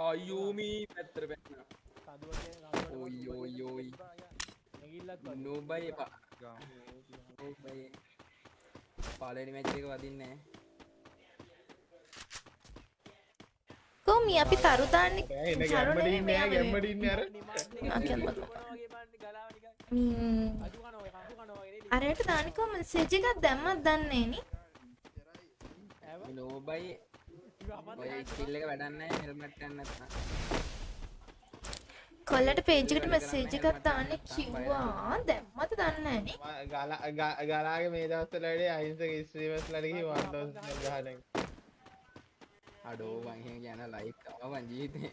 අයෝමී පැත්තර පැන්න. ඔයි ඔයි ඔයි නෝබයි එපා. නෝබයි පාලනි මැච් එක වදින්නේ කොහොමී අපි තරු දාන්නේ එන තරු ගැම්මට නෙමෙයි ඉන්නේ මෙයා ගැම්මට ඉන්නේ අර. ආ, ගැම්මට. ම්ම්. අරයට දානිකෝ මෙසේජ් එකක් දැම්මත් දන්නේ නේ නෝබයි ඔය ස්කිල් එක වැඩන්න හෙල්මට් ගන්න නැත්නම් කොල්ලට පේජ් එකට මෙසේජ් එකක් දාන්න කිව්වා. දැම්මද දන්නේ නැහැ නේ ගලාගේ මේ දවස්වල වැඩි අහිංසක ස්ත්‍රීවස්ලට ගිහින් වන්ඩෝස් ගහන එක. අඩෝ වංහෙ ගැන ලයික් තවන් ජීතේ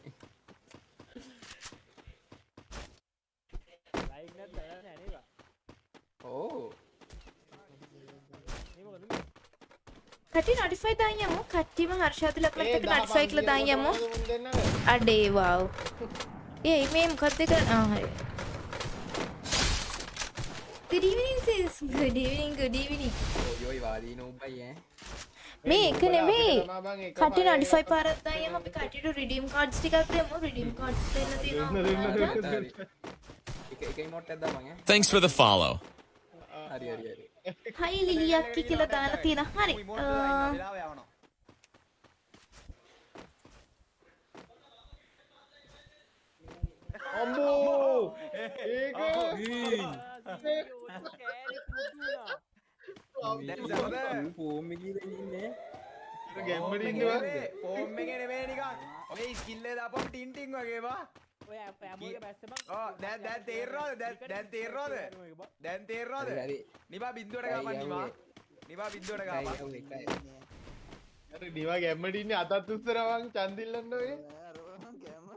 ලයික් නැත් බලන්න ඇනේවා ඕ කටි නොටිෆයි දාන් යමු කට්ටියම හර්ෂාතු ලක්මත් ඒ එක දහ නොටිෆයි කියලා දාන් පන්තිය යමු කොටනවද මුන් දෙන්නද? අඩේ වව් ඒ මේ මොකක්ද කර ආ හරි good evening sis. Good evening good evening. යොයි වාදී නෝබයි ඈ මේ එක නෙමෙයි තමා බං එක කටි පාරේ නොටිෆයි පාරක් දාන් යමු අපි කටියට රිඩීම් කාඩ්ස් ටිකක් දෙමු රිඩීම් කාඩ්ස් දෙන්න තියෙනවා එක එක මොට් ඇද්දා මං ඈ Thanks for the follow. හරි හරි හරි හයි ලිලියක්කි කියලා දාලා තියෙන හරි මුයි මොන අ, වෙලාව යවනවා. අම්බෝ ඒක දැන් සමද form එකේ ඉන්නේ ගැම්මට ඉන්නවා ෆෝම් එකේ නෙමෙයි නිකන්. ඔය ස්කිල් එක දාපම් ටින් ටින් වගේ බා. ඔය ඇමෝගේ බැස්සම ඔව් දැන් දැන් තේරෙනවද? දැන් දැන් තේරෙනවද? දැන් තේරෙනවද? නිබා බින්දුවට ගාපන් නිබා. නිබා බින්දුවට ගාපන්. එකයි අර නිවා ගැම්මට ඉන්නේ අතත් උස්සරවන් චන්දිල්ලන්න ඔය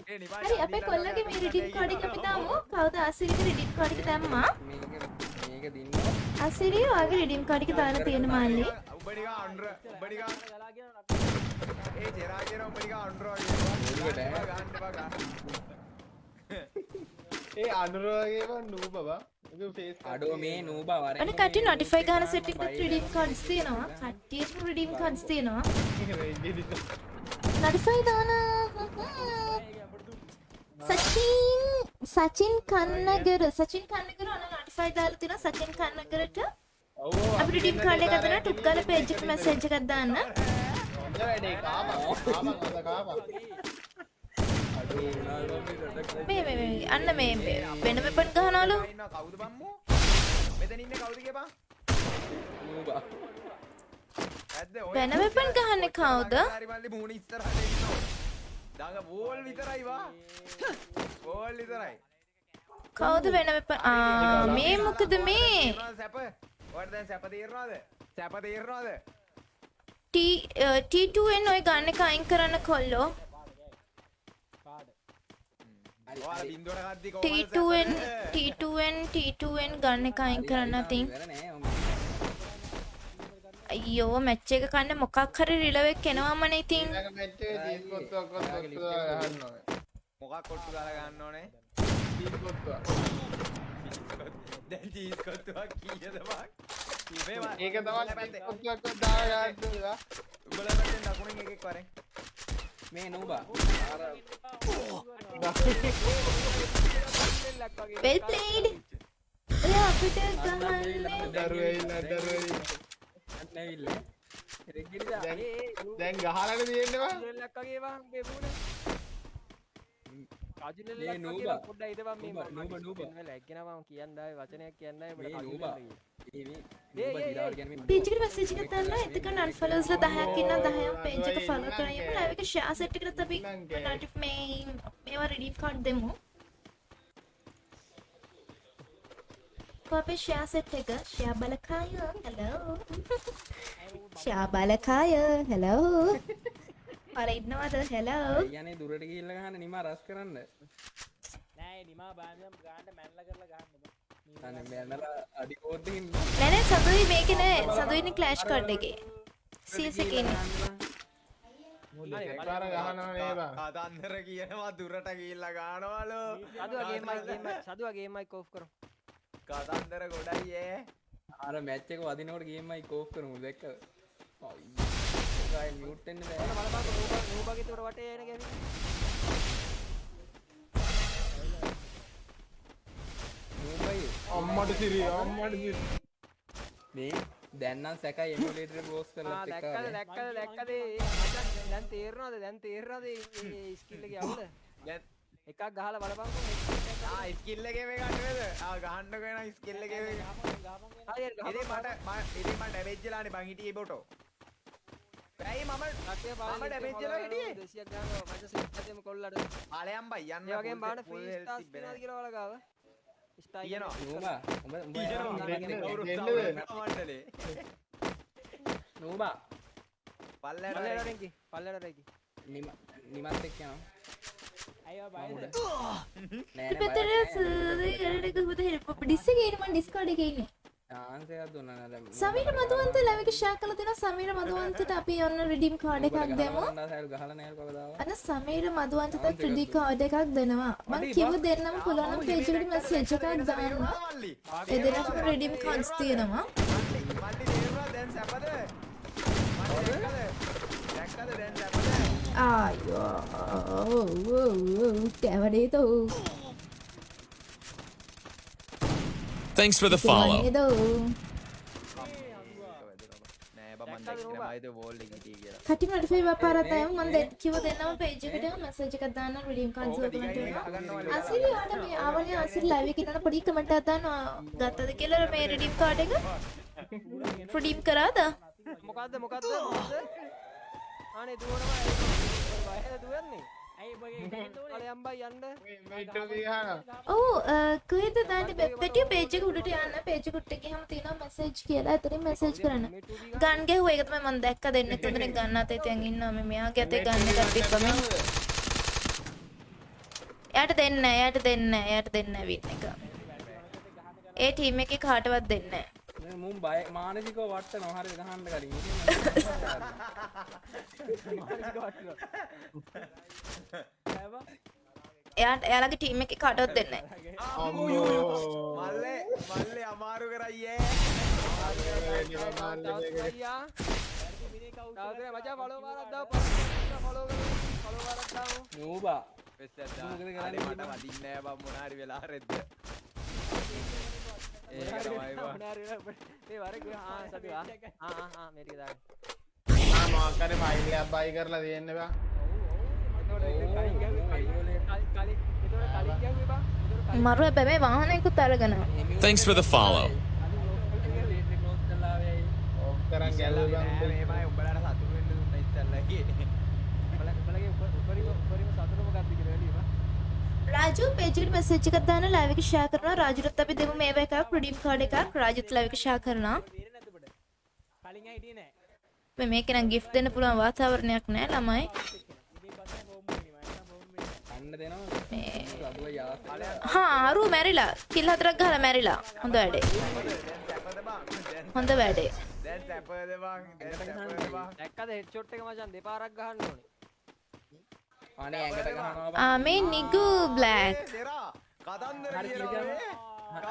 හරි අපේ කොල්ලගේ මේ රිඩීම් කාඩ් එක අපි දාමු කවුද ආසිරිගේ රිඩීම් කාඩ් එක දැම්මා මේක මේක දින්න ආසිරිය ඔයාගේ රිඩීම් කාඩ් එක දාලා තියෙන මාල්ලි. උඹ නිකන් අඬර උඹ නිකන් ගලා කියන ඒ ජෙරා කියන උඹ නිකන් අඬර වගේ. ගන්න එපා ගන්න. ඒ අනුරවගේම නූ බබා ඒක ෆේස් අඩෝ මේ නූබා වරෙන් අනේ කට්ටිය නොටිෆයි ගන්න සෙට් එකට රිඩීම් කාඩ්ස් තියෙනවා. කට්ටියට රිඩීම් කාඩ්ස් තියෙනවා. නොටිෆයි දාන සචින් සචින් කන්නගර සචින් කන්නගර ඔන්න නොටිෆයි දාලා තියෙනවා සචින් කන්නගරට අපි රිඩීම් කාඩ් එක ගන්න ටුක් ගාලා පේජ් එකට මැසේජ් එකක් දාන්න වැඩේ කාපා කාපා අද කාපා මේ මේ මේ අන්න මේ වෙන වෙපන් ගහනවලු කවුද බම්මෝ? මෙතන ඉන්නේ කවුද කියපන්? නූබා වෙන වෙපන් ගහන්නේ කවුද හරි මල්ලි මූණ ඉස්සරහට ඉන්නවා. දාග බෝල් විතරයි වා. බෝල් විතරයි. කවුද වෙන ආ මේ මොකද මේ සැප? ඔයාලට දැන් සැප තේරෙනවද? සැප තේරෙනවද? T T2n ඔය ගන්න එක අයින් කරන්න කොල්ලෝ ඔයාලා බින්දුවට ගද්දි කොහමද T2n සැප? T2n T2n ගන්න එක අයින් කරන්න තින් ඉවර නෑ ඔම අයියෝ මැච් එක කන්න මොකක් හරි රිලවෙක් එනවාමනේ ඉතින්. මොකක් කොට්ටු දාලා ගන්න ඕනේ? ඒක තමයි එකෙක් වරෙන්. මේ නූබා well played. ඔය අපිට ගහන්නේ. දරුවෙයිලා දරුවෙයිලා නැවිල්ල. දැන් දැන් ගහලානේ තියෙන්නේ බං? මේ නූබා. නූබා නූබා නූබා. මේ නූබා. මේ මේ නූබා දිරාවට කියන්නේ මේ පේජ් එකට මැසේජ් එකක් දාන්න එතකන් අන්ෆලෝස්ලා 10ක් ඉන්නවා 10න් පේජ් එක ෆලෝ කරගෙන ලයිව් එක. ෂෙයා සෙට් එකට අපි මේ මේවා රිඩීම් කාඩ් දෙමු අපේ ෂෙයා සෙට් එක. ෂෙයා බලකාය. හෙලෝ ෂෙයා බලකාය. හෙලෝ අර ඉන්නවද? හෙලෝ කියන්නේ දුරට ගිහිල්ලා ගහන්න නිමා රස් කරන්න. නෑ නිමා බාන්දම් ගාන්ට මැල්ල කරලා ගන්න අනේ මැනලා අඩි කෝඩ්ඩකින් නෑ නෑ සතුයි මේකේ නෑ. සතුයි ඉන්නේ ක්ලෑෂ් කාඩ් එකේ CS එකේ. දෙපාර ගහනවා නේ බං කතන්දර කියනවා දුරට ගිහිල්ලා ගානවලු සදුව ගේමයි ගේමයි සදුව ගේමයි කෝෆ් කරමු කතන්දර ගොඩයි ඒ අර මැච් එක වදිනකොට ගේමයි කෝප් කරමු දැක්ක අයියෝ. මියුට් වෙන්න බෑ. බලපන් නූබා නූබාගේ උඩ වටේ එන ගැවි නූබයි අම්මට සිරි අම්මට සිරි මේ දැන්නම් සැකයි එමුලේටර් බෝස් කරලා දැක්කද දැක්කද දැක්කද? දැන් තේරෙනවද? දැන් තේරෙනවද? මේ ස්කිල් එකේ අවුල දැන් එකක් ගහලා බලපන්කෝ ආ ස්කිල් එකේ මේ ගන්න වේද ආ ගහන්නකෝ එන ස්කිල් එකේ මේ හරියට ඉතින් මට ඉතින් මම ඩැමේජ් වෙලානේ බං හිටියේ බොටෝ ඇයි මම මම damage වෙලා හිටියේ. 200ක් ගන්නවා මචං සෙට් එකෙම කොල්ලට ආලයන් බයි යන්න ඒ වගේම බලන්න full ෆ්‍රී ස්ටාර්ස් නැහැ. කියලා බලගාව ස්ටාර් තියෙනවා. නූබා උඹ උඹ. නූබා පල්ලයට පල්ලෙට රෙන්කි නිම නිමත් එක්ක යනවා සමීර මදුවන්ත ලැබික ෂෙයා කරලා දෙනවා සමීර මදුවන්තට අපි ඔන්න රිඩීම් කාඩ් එකක් දෙමු. ගහලා නෑ කවදාවත් අන්න සමීර මදුවන්තට රිඩී කාඩ් එකක් දෙනවා. මම කිව්ව දෙන්නම පුළුවන් නම් පේජ් එකට මැසේජ් එකක් දාන්න. මල්ලි ඒ දෙන්නටම රිඩීම් කාඩ්ස් තියෙනවා. දැන් සැපද දැක්කද දැන් සැපද ආයෝ කැවඩේතෝ Thanks for the follow. නේදෝ නෑ බං මන් දැක්කේ නෑ මයිද වෝල් එකේ හිටියේ කියලා කටි නොටිෆයි වපාරතය මම කිව්ව දෙන්නම පේජ් එකට මැසේජ් එකක් දාන්න ඕපන් දිගට කරනවා ගහගන්නවා අසිරි ආට මේ ආවනේ අසිරි ලයිව් එකේ ඉන්න පොඩි කමෙන්ට් එකක් දාන්න ගත්තද කියලා මේ රිඩීම් කාඩ් එක රිඩීම් කරාද මොකද්ද මොකද්ද මොකද්ද අනේ දුවනවා ඔව් අ, කොහෙද දාන්නේ වෙබ් පෙටිය පේජ් එක උඩට යන්න. පේජ් එක උඩට ගියම තියෙනවා මැසේජ් කියලා. එතනින් මැසේජ් කරන්න. ගන් ගැහුවා ඒක තමයි මම දැක්ක දෙන්න එතනින් ගන්න අතේ තියන් ඉන්නවා. මේ මෙයාගේ අතේ ගන්න එකක් තිබ්බම. එයාට දෙන්න නෑ එයාට දෙන්න නෑ එයාට දෙන්න නෑ වින් එක. ඒ ටීම් එකේ කාටවත් දෙන්න නෑ මේ මුන් බය මානසිකව වට්ට නොහරි ගහන්න කලින් එයාට එයාලගේ ටීම් එකේ කාටවත් දෙන්න මල්ලේ මල්ලේ අමාරු කරයියේ. නූබා. මට? වදින්නේ නෑ බං මොනාරි වෙලා රෙද්ද ඒක තමයි බං මේ වරේ ආ සතුවා ආ ආ ආ මේ ටික දාන්න ආ මොකක් හරි ෆයිල් එකක් බයි කරලා දෙන්න බං එතකොට ඒක කලින් ගැව්වේ කලින් කලින් කලින් එතකොට කලින් ගැව්වේ බං එතකොට කලින් මරු හැබැයි මේ වාහනයකුත් අරගෙන Thanks for the follow. කරන් ගැලුව බං නෑ මේමයි උඹලට සතුටු වෙන්න දුන්න ඉස්සල්ලාගේ බල බලගේ උපරිම උපරිම සතුට මොකක්ද කියලා රාජු පේජ් එකට මැසේජ් එකක් දාන්න ලයිව් එක ෂෙයා කරනවා. රාජුට අපි දෙමු මේව එකක් රිඩීම් කාඩ් එකක්. රාජුත් ලයිව් එක ෂෙයා කරනවා. කලින් හිටියේ නෑ මේ මේක නම් ගිෆ්ට් දෙන්න පුළුවන් වාතාවරණයක් නෑ ළමයි. හා අරු මැරිලා. කිල් හතරක් ගහලා මැරිලා. හොඳ වැඩේ. දැන් හොඳ වැඩේ. දැන් සැපද බං දැන් සැපද බං දැක්කද හෙඩ්ෂොට් එක මචං දෙපාරක් ගහන්න ඕනේ අනේ ඇඟට ගහනවා ආ මේ නිගු බ්ලැක් කතන්දර කියනවා මේ.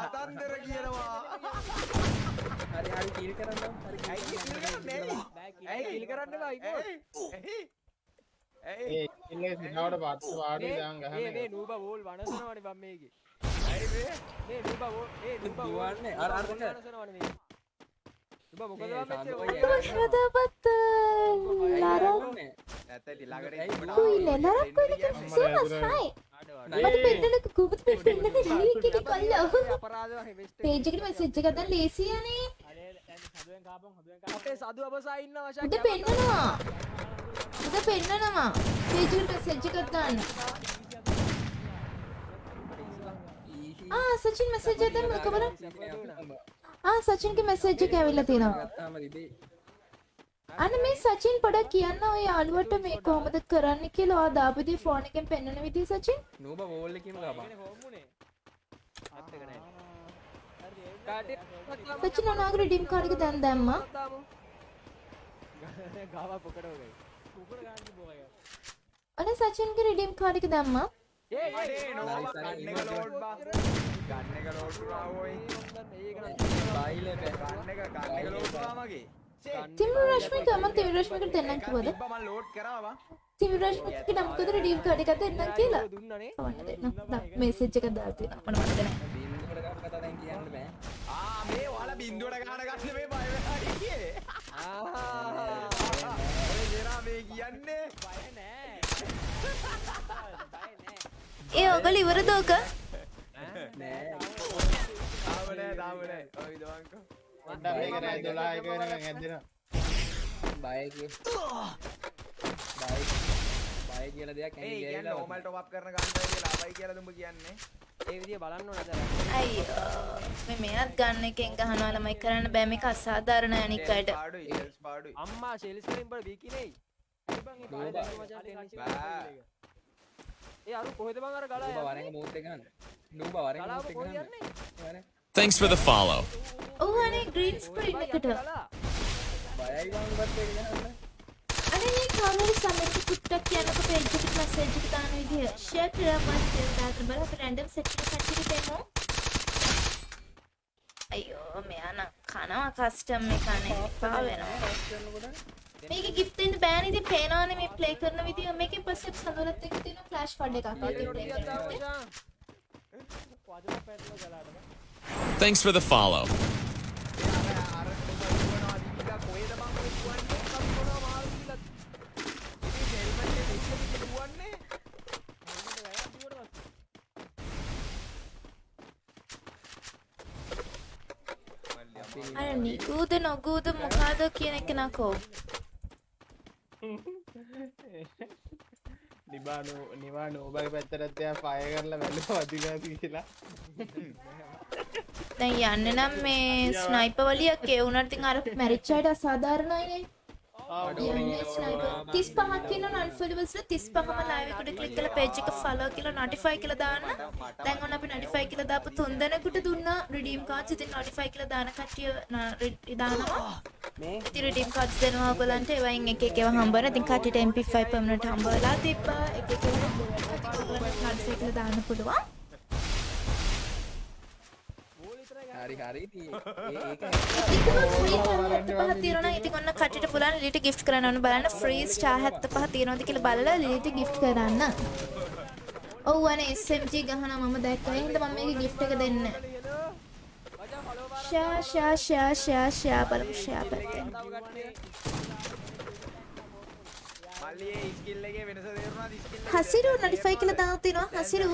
කතන්දර කියනවා. හරි හරි කීල් කරන්න. හරි ඇයි කිල් කරන්නේ. ඇයි? කිල් කරන්න බෑ ඉපෝ ඇයි? ඇයි ඒ ඉන්නේ සිනාවට පස්ස වාඩි දාන් මේ මේ ගහන්නේ. නූබා වෝල් වනසනවනේ බම් මේකේ. ඇයි මේ නූබා වෝල් මේ නූබා වෝල් දුවන්නේ. අර- අර. වනසනවනේ මේ බම් මෙච්චර සාන්දුවයි වෝල් හදපත් ලර ඇත්තටි ළඟට ඇයි ඉන්න කුයිල නරක් කොයිද සීමස් හයි මට පෙන්නලක කුබුත් පෙන්නන ලීව් එකේ කොල්ලෝ අපරාධ වගේ වෙස්ට් පේජ් එකට මැසේජ් එකක් දාන්න ලේසියනේ අපේ සතු අබසා ඉන්න වශයෙන් උඩ පෙන්නනවා උඩ පෙන්නනවා පේජ් එකට මැසේජ් එකක් දාන්න ආ සචින් මැසේජ් එකක් දැම්මද බලන්න ආ සචින්ගේ මැසේජ් එක ඇවිල්ලා තියෙනවා. අන්න මේ සචින් පොඩක් කියන්න ඔය යාළුවට මේ කොහොමද කරන්න කියලා ඔයා දාපුදී ෆෝන් එකෙන් පෙන්වන විදිහ සචින්. නූබ වෝල් එකකින් හරි සචින් ඔනාගේ රිඩීම් කාඩ් එක දැන් දැම්මා. දාමු ගාව ගාන්ති බෝය අනේ සචින්ගේ රිඩීම් කාඩ් එක දැම්මා අඩේ නෝ ගන්න එක ලෝඩ් බා ගන්න එක ලෝඩ් වුණා ඔයි බයිල ගන්න එක ගන්න එක ලෝඩ් වුණා මගේ තිමිර රශ්මික මම තිමිර රශ්මිකට දෙන්නම් කිව්වද මම ලෝඩ් කරාවා තිමිර රශ්මිකට නම් කිව්වද රිඩීම් කාඩ් එකක් දෙන්නම් කියලා දුන්නනේ කවන්න දෙන්න මෙසේජ් එකක් දාලා තියෙනවා මතක නැහැ බින්දුවට ගන්න කතා දැන් කියන්න බෑ ආ මේ ඔයාලා බින්දුවට ගාන ගන්න මේ බය වෙලා ඉන්නේ ඔය ජෙරා මේ කියන්නේ බය නෑ ඒ ඔයගොල්ලෝ ඉවරද ඔක නෑ තාම නෑ තාම නෑ ඔය දවංකෝ පොඩ්ඩක් මේක රෑ 12 එක වෙනකන් ඇද්දෙනවා බයකි බය බය කියලා දෙයක් ඒ ටොප් අප් කරන ගන්න කියලා බයි කියලා දුඹ කියන්නේ. ඒ විදිය බලන්න අයියෝ. මේ මෙයත් ගන්න එකෙන් ගහනවා ළමයි කරන්න බෑ. මේක අසාධාරණ අනික් අයට. පාඩුයි හෙල්ස් පාඩුයි. අම්මා ශෙලිස්ලින් බල බිකිනෙයි ඒ අරු කොහෙද බං අර ගලා නූබ වරෙන් මූත් එක ගන්න. නූබ වරෙන් මූත් එක ගන්න. යන්නේ? Thanks for the follow. ඔව් අනේ ග්‍රීන් ස්ක්‍රීන් එකට. බයයි වං වත් එක ගන්න අනේ මේ කවුරුහරි සමහරට ටික්ටොක් කියනකොට පේජ් එකට මැසේජ් එක දාන විදිය. ෂෙයාර් කරලා මට දාන්න බල අපි රැන්ඩම් සෙට් එක කට්ටියට දෙමු. අයියෝ මෙයා නම් කනවා කස්ටම් එක අනේ එපා වෙනවා මේක ගිෆ්ට් දෙන්න බෑනේ. ඉතින් පේනවනේ මේ ප්ලේ කරන විදිය මේකේ පස්සේ සඳුරත් එක්ක තියෙන ෆ්ලෑෂ් ෆඩ් එකක් Thanks for the follow. අර නිගූද නොගූද මොකාද කියන එක නකෝ නිබානු නිවා නෝබගේ පැත්තරත් එයා පය කරලා වැල්ල වදිලාති කියලා. දැන් යන්න නම් මේ ස්නයිපර් වලියක් ඉතින් අර මැරිච් අයට අසාධාරණයිනේ යන්නේ ස්නයිපර් 35ක් ඉන්න අන්ෆොලෝවර්ස් 35ම ලයිව් එකට ක්ලික් කරලා පේජ් එක ෆලෝ කියලා නොටිෆයි කියලා දාන්න. දැන් ඔන්න අපි නොටිෆයි කියලා දාපු තුන් දෙනෙකුට දුන්නා රිඩීම් කාඩ්ස් ඉතින් නොටිෆයි කියලා දාන කට්ටිය දානවා ඉතින් රිඩීම් කාඩ්ස් දෙනවා ඔයගලන්ට ඒවයින් එක එක ඒවා හම්බ වෙනවා ඉතින් කට්ටියට MP5 පර්මනන්ට් හම්බ වෙලා තිබ්බා එක එක ඔයගලන්ට නොටිෆයි කියලා දාන්න පුළුවන් හරි හරි ඉතින් ඒක ඉතින් ෆ්‍රී ටාර් 75 තියෙනවා නම් ඉතින් ඔන්න කට්ටියට පුළුවන් ලිලිට ගිෆ්ට් කරන්න ඕන බලන්න ෆ්‍රී ස්ටාර් 75 තියෙනවද කියලා බලලා ලිලිට ගිෆ්ට් කරන්න. ඔව් අනේ SMG ගහනවා මම දැක්කා. ඒ හින්දා මම මේක ගිෆ්ට් එක දෙන්නේ. ෂා ෂා ෂා ෂා ෂා බලමු ෂා පැත්තෙන්. මල්ලි ඒ ස්කිල් එකේ වෙනස තේරුණාද ස්කිල් එක හසිරු නොටිෆයි කියලා දාලා තිනවා. හසිරු.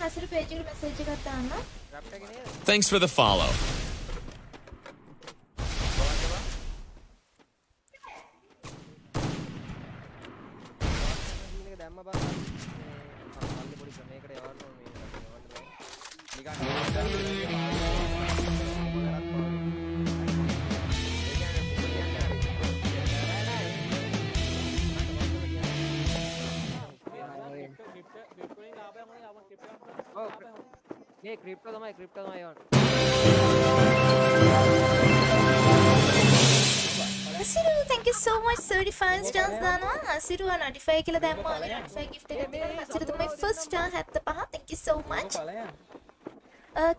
හසිරු පේජ් එකට මැසේජ් එකක් දාන්න. Thanks for the follow. එක දැම්ම බං මල්ලි පොඩි ක්‍රමයකට යවන්න ඕනේ මේකට යවන්න බෑ නිකන් මේ ක්‍රිප්ටෝ තමයි ක්‍රිප්ටෝ තමයි යවන්න හසිරු thank you so much 35 stars දානවා. හසිරු නොටිෆයි කියලා දැම්මා. නොටිෆයි gift එක දෙනවා. හසිරු තමයි first star 75. thank you so much. බලයන්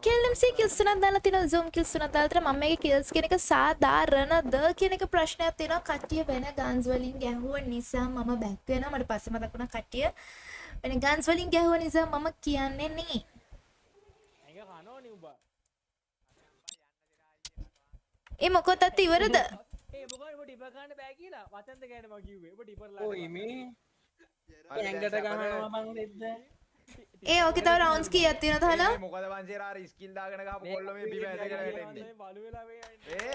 කෙල්ලම්ස කිල්ස් තුනක් දාලා තියෙනවා zoom කිල්ස් තුනක් දාලා තියෙනවා මම මේකේ කිල්ස් කියන එක සාධාරණද කියන එක ප්‍රශ්නයක් තියෙනවා කට්ටිය වෙන ගන්ස් වලින් ගැහුව නිසා මම බැක් වෙනවා මට පස්සේ මතක් වුණා කට්ටිය වෙන ගන්ස් වලින් ගැහුව නිසා මම කියන්නේ නේ ඇඟ කනෝනේ උඹ ඒ මොකොතත් ඉවරද ඒ මොකද උඹ ටිපර් ගන්න බෑ කියලා වචන්ද ගෑනේ මම කිව්වේ උඹ ටිපර්ලා ඔය මේ ඇඟට ගහනවා බං දෙද්ද ඒ ඕකේ තව රවුන්ඩ්ස් කීයක් තියෙනවද හලා? මොකද වංශේ අර ස්කිල් දාගෙන ගහපු කොල්ල මේ බිම ඇදගෙන වැටෙන්නේ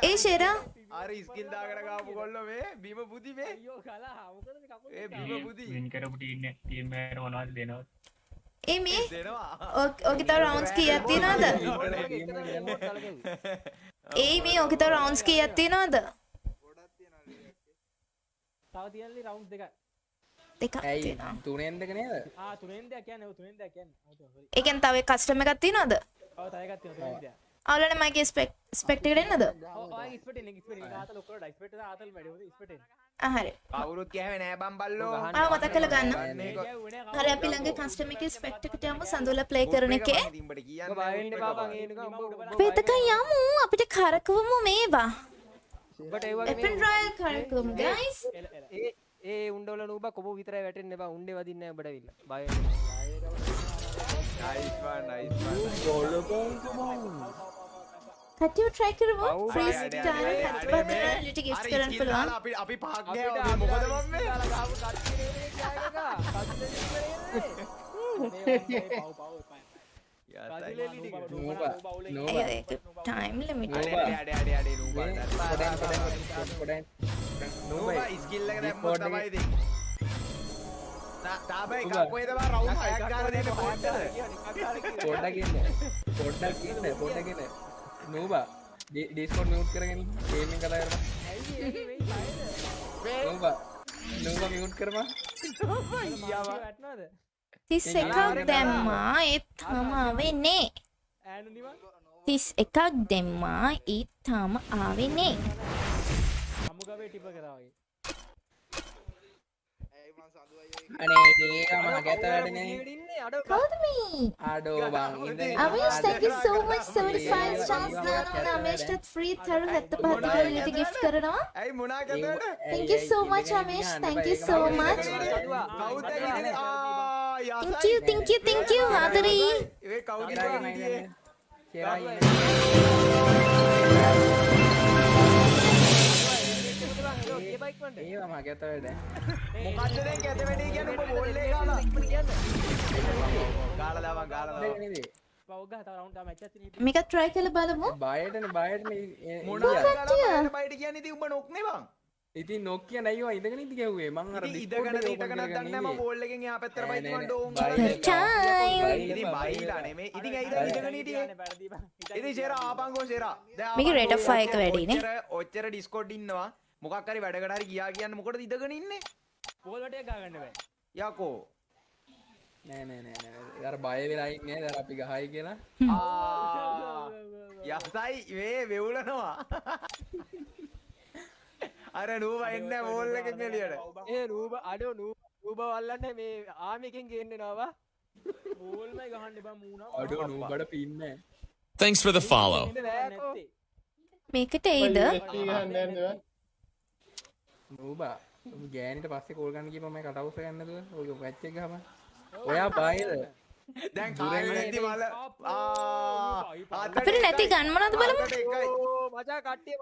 ඒ ෂෙරා? අර ස්කිල් දාගෙන ගහපු කොල්ල මේ බිම බුදි මේ. ඒ බිම බුදි වින් කරපු ටීම් ටීම් එකට මොනවද දෙනවද? ඒ මේ දෙනවා. ඕක- තව රවුන්ඩ්ස් [laughs] කීයක් තියෙනවද? [laughs] ඒ මේ ඕකේ තව රවුන්ඩ්ස් [laughs] කීයක් තියෙනවද? තව තියෙනලි රවුන්ඩ් දෙකක් දෙකක් ඇයි? තියෙනවා. තුනෙන් දෙක නේද? ආ තුනෙන් දෙයක් කියන්නේ ඔව් තුනෙන් දෙයක් කියන්නේ. ඔව් ඒ කියන්නේ තව කස්ටම් එකක් තියෙනවද? ඔව් තව එකක් තියෙනවා තුනෙන් දෙයක්. අවුලට මගේ ස්පෙක්ට කරන්නද හරි. කවුරුත් කෑවේ නෑ බම් බල්ලෝ ආ මතක් කළ ගන්න. හරි අපි ළඟ කස්ටම එක ස්පෙක්ට එකට යමු සඳුල ප්ලේ කරන එකේ. තිඹට කියන්න පේතක යමු අපිට කරකවමු මේවා. එපන් රොයල් කරකවමු ගයිස් ඒ උන්ඩවල නූබ කොබ විතර වැටෙන් එබ උන්ඩේ වදින්න බඩවිල්ල බය කටියු ට්‍රයි කරමු. ෆ්‍රීස් අඩේ, ටයිම් අඩේ, හත් අඩේ, පත් ලිට ගිෆ්ට් අර කරන්න පුළුවන්. අපි අපි ගෑවා මොකද [laughs] මම මේ නෝබා. නෝබා. ඒක ටයිම් ලිමිට් අඩේ අඩේ අඩේ අඩේ නූබා. පොඩෙන් පොඩෙන් පොඩෙන් නූබා. ඉස්කිල් එක දැම්මොත් තමයි ඉතින්. තාබයි කප්පේ තමයි රවුම් හයක් ගන්න දෙන්නේ පොඩ්ඩද පොඩ්ඩක්? ඉන්න. පොඩ්ඩක් ඉන්න පොඩ්ඩක් ඉන්න. නෝබා. ඩිස්කෝඩ් මියුට් කරගෙන ගේම් එක කතා කරමු නෝබා. නෝබා මියුට් කරමු තිස් එකක් දැම්මා ඒත් තාම ආවෙන්නේ. තිස් එකක් දෙම්මා ඒත් තාම ආවෙන්නේ. Avish, thank you so much. 75 stars දානවා. අමේෂ්ටත් free තරු 75 ඩොලර් ගිෆ්ට් කරනවා. ඇයි මොනා කරනවද thank you so much අමේෂ් thank you so much thank you thank you thank you. ආදරේ ඒ කවුද ඉන්නේ ඒවා මම ගැතවැඩ මොකද්ද දැන් කැත වැඩි කියන්නේ උඹ බෝල් එක ගාලා ගාලා දාවන් ගාලා මැච මේක try කරලා බලමු බයටන? කට්ටිය? ගාලා බයිට කියන්නේ උඹ නොක්නේ බං ඉතින් නොක්කිය නැයිවා ඉඳගෙන ඉති ගැව්වේ මං අර ඉතින් ඉඳගෙන හිටගෙන දන්නේ මම බෝල් එකෙන් එහා පැත්තට බයිත් මම ඩෝන් time ඉතින් බයිලා නෙමෙයි ඉතින් ඇයිද ඉඳගෙන හිටියේ ඉතින් ෂෙරා ආපංගෝ දැන් මේකේ of fire එක වැඩිනේ. ඔච්චර- ඔච්චර ඩිස්කෝඩ් ඉන්නවා. මොකක් හරි වැඩකට හරි ගියා කියන්න මොකටද ඉඳගෙන ඉන්නේ? පෝල්ලට ගාගන්න බෑ. යකෝ. නෑ නෑ නෑ නෑ. අර බය වෙලා ඉන්නේ. දැන් අපි ගහයි කියලා. ආ. යසයි. මේ වෙවුලනවා අර නූව එන්න බෝල් එකෙන් එළියට. ඒ රූප අඩෝ රූප වල්ලන්න මේ ආමිකෙන් ගේන්න නවා. බෝල්මයි ගහන්න බා මූුණ අඩෝ නූබට පින්න Thanks for the follow. මේකට එයිද? නූබා ගෑනට පස්සේ කෝල්ගන්න කිය මම කටවස ගන්නද ඔක පැච්ච ගම ඔයා බායිද දැන් [laughs] කාලේ නැති මල. ආ අපිට නැති ගන් මොනවද බලමු මචා කට්ටිය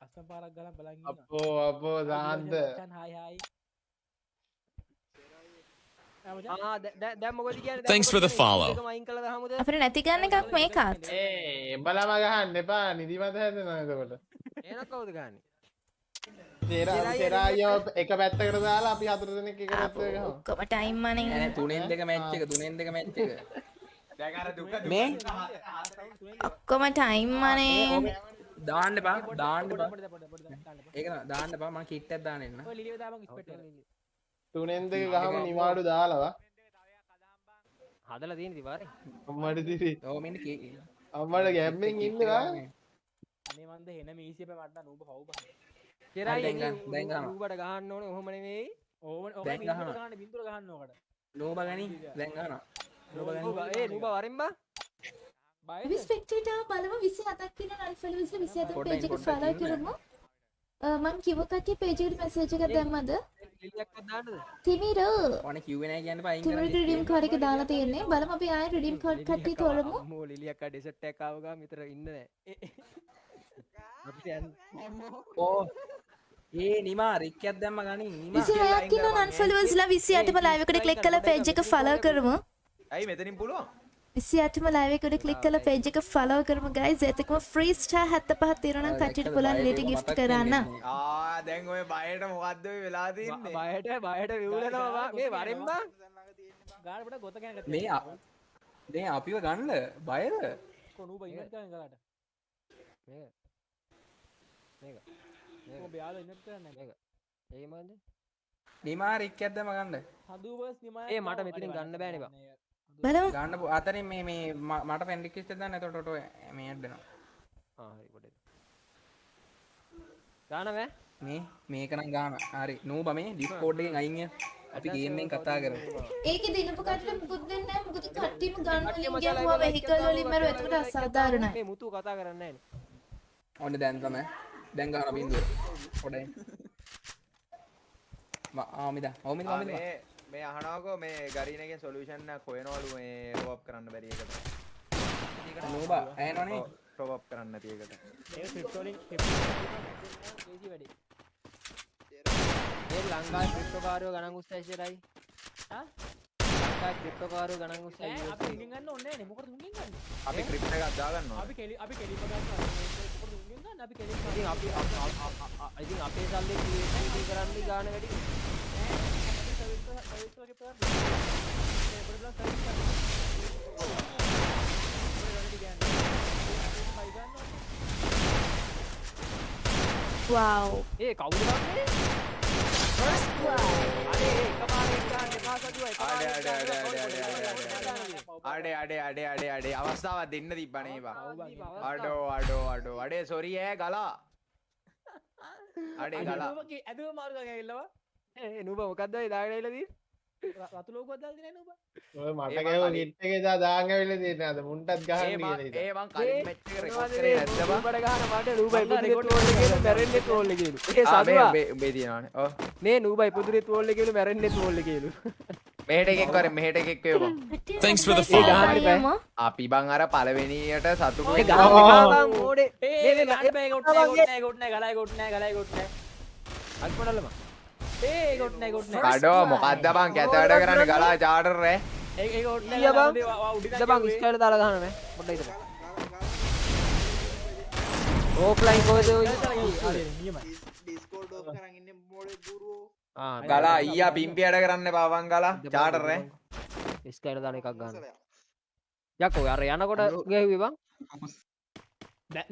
අස්සම් පාරක් ගල බලන්න අපෝ අපෝ කියන Thanks for the follow. අපිට නැති ගන්න එකක් මේකත් ඒ බලම ගහන්න එපා. නිදිමත හැදෙනකොට ඒන කවුද ගන්න සෙරායෝ එක පැත්තකට දාලා අපි හතර දෙනෙක් එක පැත්තකට ගහමු ඔක්කොම ටයිම් මනින් ඇන තුනෙන් දෙක මැච්ච එක තුනෙන් දෙක මැච්ච එක දැන් අර දුක මේ ඔක්කොම ටයිම් මනේ දාන්න බා දාන්න බා. ඒක දාන්න බා මම කිට්ටක් දාන්න එන්න. තුනෙන් දෙක ගහම නිවාඩු දාලවා හදල දීන දිවාර අම්මට දිරි ඕමින් අම්මට ගැම්මෙන් ඉන්නවා අනේ මන්ද හෙන මීසිප මට නූබ හවබ දැන් ගන්න, දැන් ගහනවා. ූබට ගහන්න ඕන ඔහොමනේ ඕ. ගහන්න බින්දුර ගන්නකට නෝබ ගනි දැන් ගන්නවා නෝබ ගනි. ඒ නුබ වරෙන්බා අපි ස්පෙක්ටේටර් බලමු 27ක් කියන අන්ෆොලෝවර්ස් 27 පොඩ්ඩක් පේජ් එක පොඩ්ඩක් ෆලෝ. කරමු. මං කිව්ව කට්ටිය පේජ් එකට මැසේජ් එකක් දැම්මද? තිමිර. ඕන කිව්වේ නැහැ කියන්න පයින් තිමිරට රිඩීම් කාඩ් එක දාලා තියෙන්නේ. බලමු අපි ආයෙ රිඩීම් කාඩ් කට්ටිය තෝරමු. මෝ ලිලියක් ඩෙසට් එකක් ආව ගමන් විතර ඉන්න නෑ. [laughs] අපි යන්න. [laughs] ඕ ඒ නිමා රික්කයක් දැම්ම ගනින් නිමා 26ක් කියන අන්ෆොලෝවර්ස් ලා 28ම ලයිව් එකට ක්ලික් කරලා පේජ් එක ෆලෝ කරමු. ඇයි මෙතනින් පුළුවන්? 28ම ලයිව් එකට ක්ලික් කරලා පේජ් එක ෆලෝ කරමු ගයිස් ඒතකම ෆ්‍රී ස්ටාර් 75ක් තියෙනවා නම් කට්ටියට පුළුවන් ලිට ගිෆ්ට් කරන්න. ආ දැන් ඔය බයට මොකද්ද ඔය වෙලා තින්නේ? බයට බයට විවලනවා මේ වරෙන්බා ගානට ගොත ගැන මේ මේ අපිව ගන්න බයද? කොනුබ ඉන්නට කලාට මේක. මේක බයාල ඉන්න කරන්න ඒමද නිමා රික් ඇද්ද මගන්න හදුවස් නිමා ඒ මට මෙතින් ගන්න බෑනවා ගන්න අතරින් මේ මේ මට පෙන්ඩිකිස්ට දන්න. තොටොට මේ අඩනවා ගානව මේ මේකනම් ගාන. හරි. නූ බ මේ ඩිස්කෝඩ්ඩෙන් අයිය අපි ගේමෙන් කතා කර ඒක දිනපු කට පුදන්න මුද කට්ටීම ගන්න වෙහිකල් ලින්මර ඇතුට අසාධාරණයි. මුතු කතා කරන්න ඔන්න දැන්තම දැන් ගන්න බින්දුව. පොඩයි. ආමිද ඕමිද ආ, ආමිද මේ මේ අහනවාකෝ මේ ගරීනගෙන් සොලියුෂන් එකක් හොයනවලු මේ ටොප් කරන්න බැරි එකට. නූබ ඇහෙනවනේ. ටොප් කරන්න නැති එකට. ඒක ක්‍රිප්ටෝ ලින්ක් ක්‍රිප්ටෝ වැඩි. ඒ ලංකාවේ ක්‍රිප්ටෝ කාර්යෝ ගණන් උස්සයිසරයි හා ලංකාවේ ක්‍රිප්ටෝ කාර්යෝ ගණන් උස්සයි අපි උන්ගෙන් ගන්න ඕනේ නෑනේ මොකටද උන්ගෙන් ගන්න අපි ක්‍රිප්ට් එකක් දාගන්නවා අපි කෙලි අපි කෙලිම ගන්නවා ना अभी कैसे आई थिंक आप आई थिंक आप इस साल ले लिए थे डी कराने की गाने गड़ी सर्विस तो सर्विस तो के पर बड़े बड़ा सर्विस कर बड़े गाने डी गाने भाई गान वाओ ए काउंट बाप ने फ़र्स्ट वन अरे कमाल का අඩේ අඩේ අඩේ අඩේ අඩේ අවස්ථාවක් දෙන්න තිබ්බනේ බා අඩෝ අඩෝ අඩෝ අඩේ සොරි ඈ ගලා අඩේ ගලා ඇදුව මාර්ග ඇල්ලවා ඒ නුබ මොකක්ද ඔය රතුලෝක දල් දින ඔබ ඔය මට ගැව නිට් එකේ දා දාන් ඇවිල්ලා තියෙන අද මුන්ටත් ගහන්න කියලා ඒ මං කලින් මැච් එක රෙකෝඩ් කරේ නැද්ද බා? බඩ ගහන මට නූබයි පුදුරේ ට්‍රෝල් එකේ මැරෙන්නේ ට්‍රෝල් එකේ ඒ සතුවා මේ දිනවනේ. ඔව්. නේ නූබයි පුදුරේ ට්‍රෝල් එකේ මැරෙන්නේ ට්‍රෝල් එකේ මෙහෙට එකෙක් වරේ මෙහෙට එකෙක් වේවා thanks for the follow. අපි බං අර පළවෙනියට සතුටු වෙයි ගහන්න බං ඕඩේ. නේ නේ නේ. ගොට් නෑ ගොට් නෑ ගලයි ගොට් නෑ ගලයි ගොට් නෑ. අල්පනල්ලම කඩෝ මොකක්ද බං? කැත වැඩ කරන්න ගලා චාටර් නේ. ඒ බං බං ස්කයිල් දාලා ගහන්න මේ පොඩ්ඩක් ඉතල ඕෆ්ලයින් කොහෙද ඔය? ඩිස්කෝඩ් ඔෆ් කරන් ඉන්නේ මොලේ ගුරු ආ ගලා අයියා පිම්පි වැඩ කරන්න එපා බං ගලා. චාටර් නේ. ස්කයිල් දාන එකක් ගන්න. යකෝ අර යනකොට ගෙව්වේ බං?